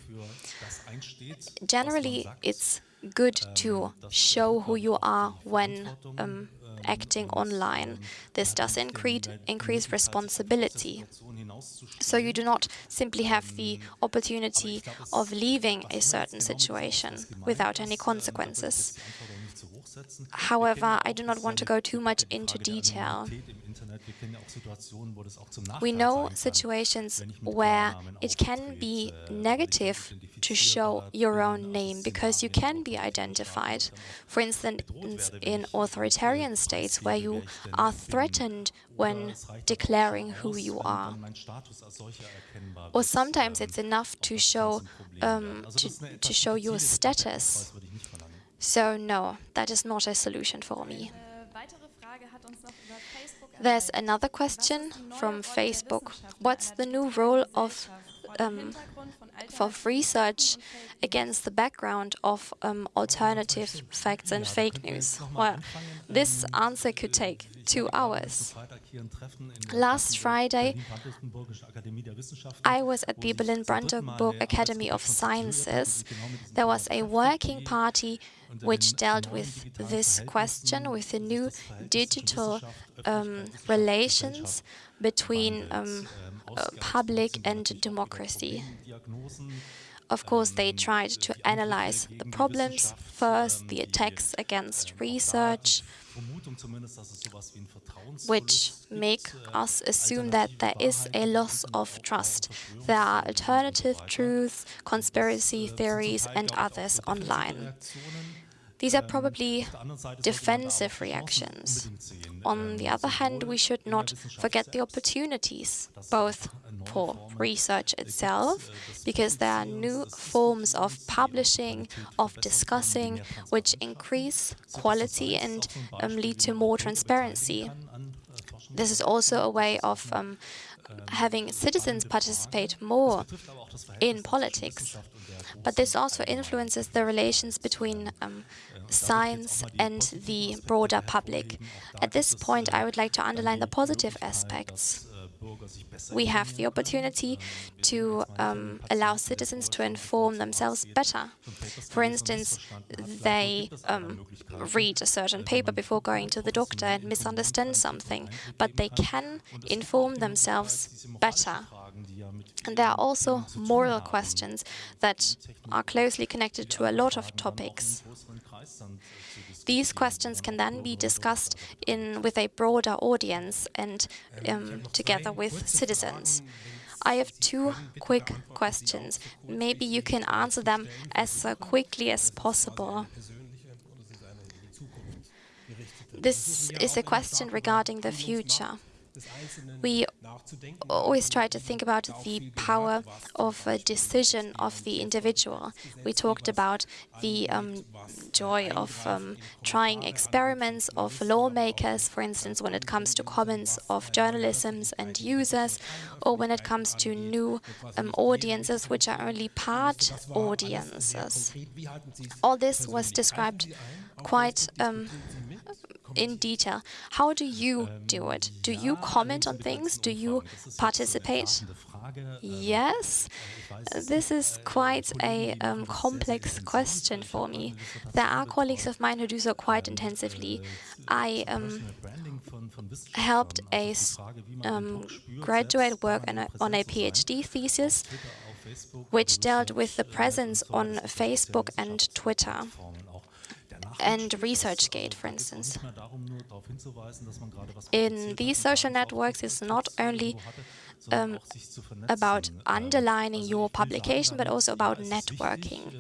Generally, it's good to show who you are when um, acting online. This does increase, responsibility. So you do not simply have the opportunity of leaving a certain situation without any consequences. However, I do not want to go too much into detail. We know situations where it can be negative to show your own name because you can be identified. For instance, in authoritarian states where you are threatened when declaring who you are. Or sometimes it's enough to show um, to, to show your status. So no, that is not a solution for me. There's another question from Facebook. What's the new role of um, for research against the background of um, alternative facts and fake news? Well, this answer could take two hours. Last Friday, I was at the Berlin-Brandenburg Academy of Sciences. There was a working party which dealt with this question, with the new digital um, relations between um, uh, public and democracy. Of course, they tried to analyze the problems first, the attacks against research, which make us assume that there is a loss of trust. There are alternative truths, conspiracy theories, and others online. These are probably defensive reactions. On the other hand, we should not forget the opportunities, both for research itself, because there are new forms of publishing, of discussing, which increase quality and um, lead to more transparency. This is also a way of um, having citizens participate more in politics. But this also influences the relations between um, science and the broader public. At this point, I would like to underline the positive aspects. We have the opportunity to um, allow citizens to inform themselves better. For instance, they um, read a certain paper before going to the doctor and misunderstand something, but they can inform themselves better. And there are also moral questions that are closely connected to a lot of topics. These questions can then be discussed in with a broader audience and um, together with citizens. I have two quick questions. Maybe you can answer them as uh, quickly as possible. This is a question regarding the future. We always try to think about the power of a decision of the individual. We talked about the um, joy of um, trying experiments of lawmakers, for instance, when it comes to comments of journalism and users, or when it comes to new um, audiences, which are only part audiences. All this was described quite um, in detail. How do you do it? Do you comment on things? Do you participate? Yes, this is quite a um, complex question for me. There are colleagues of mine who do so quite intensively. I um, helped a um, graduate work on a, on a PhD thesis which dealt with the presence on Facebook and Twitter and ResearchGate, for instance. In these social networks, it's not only um, about underlining your publication, but also about networking.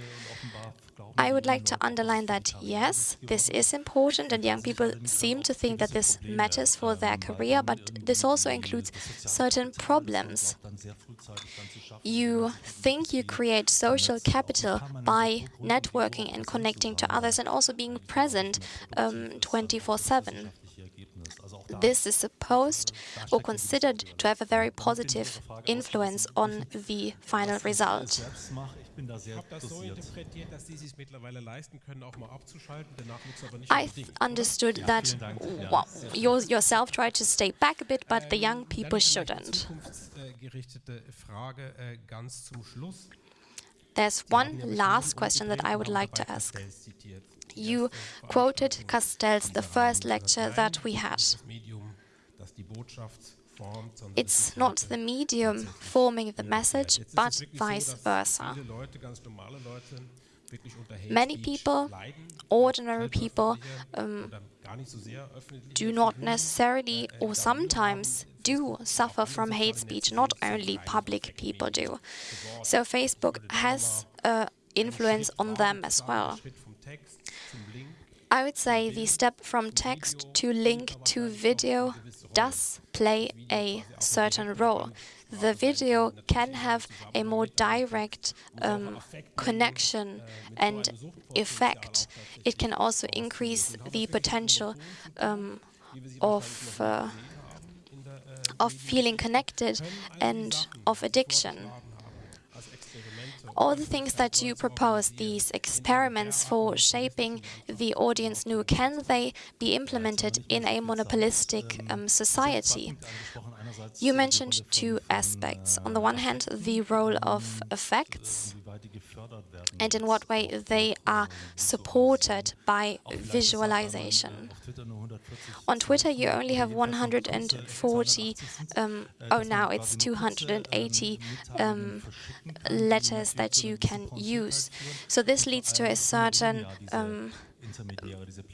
I would like to underline that, yes, this is important, and young people seem to think that this matters for their career, but this also includes certain problems. You think you create social capital by networking and connecting to others and also being present 24-7. Um, this is supposed or considered to have a very positive influence on the final result. I understood that well, you yourself tried to stay back a bit, but the young people shouldn't. There's one last question that I would like to ask. You quoted Castells, the first lecture that we had. It's not the medium forming the message, but vice versa. Many people, ordinary people, um, do not necessarily or sometimes do suffer from hate speech, not only public people do. So Facebook has uh, influence on them as well. I would say the step from text to link to video does play a certain role. The video can have a more direct um, connection and effect. It can also increase the potential um, of uh, of feeling connected and of addiction. All the things that you propose, these experiments for shaping the audience new, can they be implemented in a monopolistic um, society? You mentioned two aspects. On the one hand, the role of effects and in what way they are supported by visualization. On Twitter, you only have 140, um, oh, now it's 280 um, letters that you can use. So this leads to a certain um,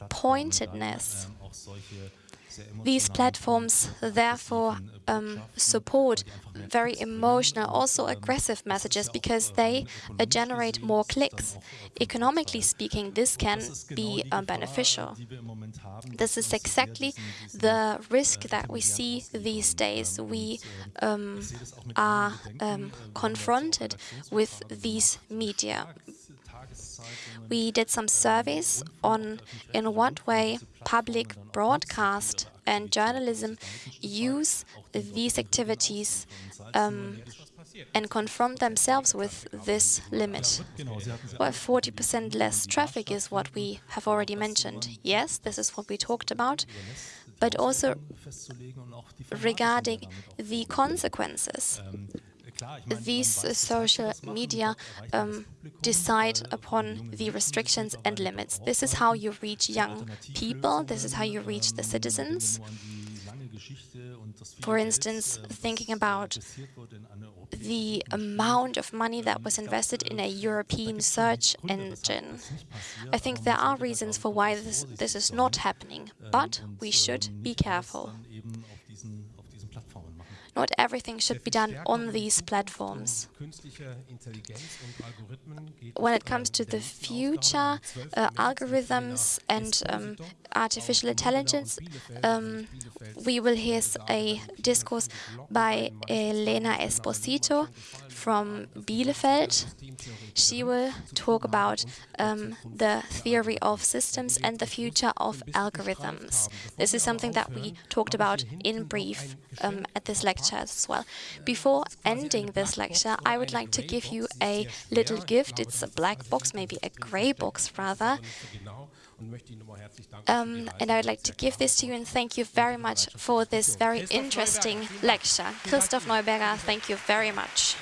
pointedness these platforms therefore um, support very emotional, also aggressive messages because they uh, generate more clicks. Economically speaking, this can be uh, beneficial. This is exactly the risk that we see these days. We um, are um, confronted with these media. We did some surveys on in what way public broadcast and journalism use these activities um, and confront themselves with this limit. Well, 40% less traffic is what we have already mentioned. Yes, this is what we talked about, but also regarding the consequences these uh, social media um, decide upon the restrictions and limits. This is how you reach young people, this is how you reach the citizens. For instance, thinking about the amount of money that was invested in a European search engine. I think there are reasons for why this, this is not happening, but we should be careful. Not everything should be done on these platforms. When it comes to the future, uh, algorithms and um, artificial intelligence, um, we will hear a discourse by Elena Esposito from Bielefeld. She will talk about um, the theory of systems and the future of algorithms. This is something that we talked about in brief um, at this lecture as well. Before ending this lecture, I would like to give you a little gift. It's a black box, maybe a gray box rather. Um, and I would like to give this to you and thank you very much for this very interesting lecture. Christoph Neuberger, thank you very much.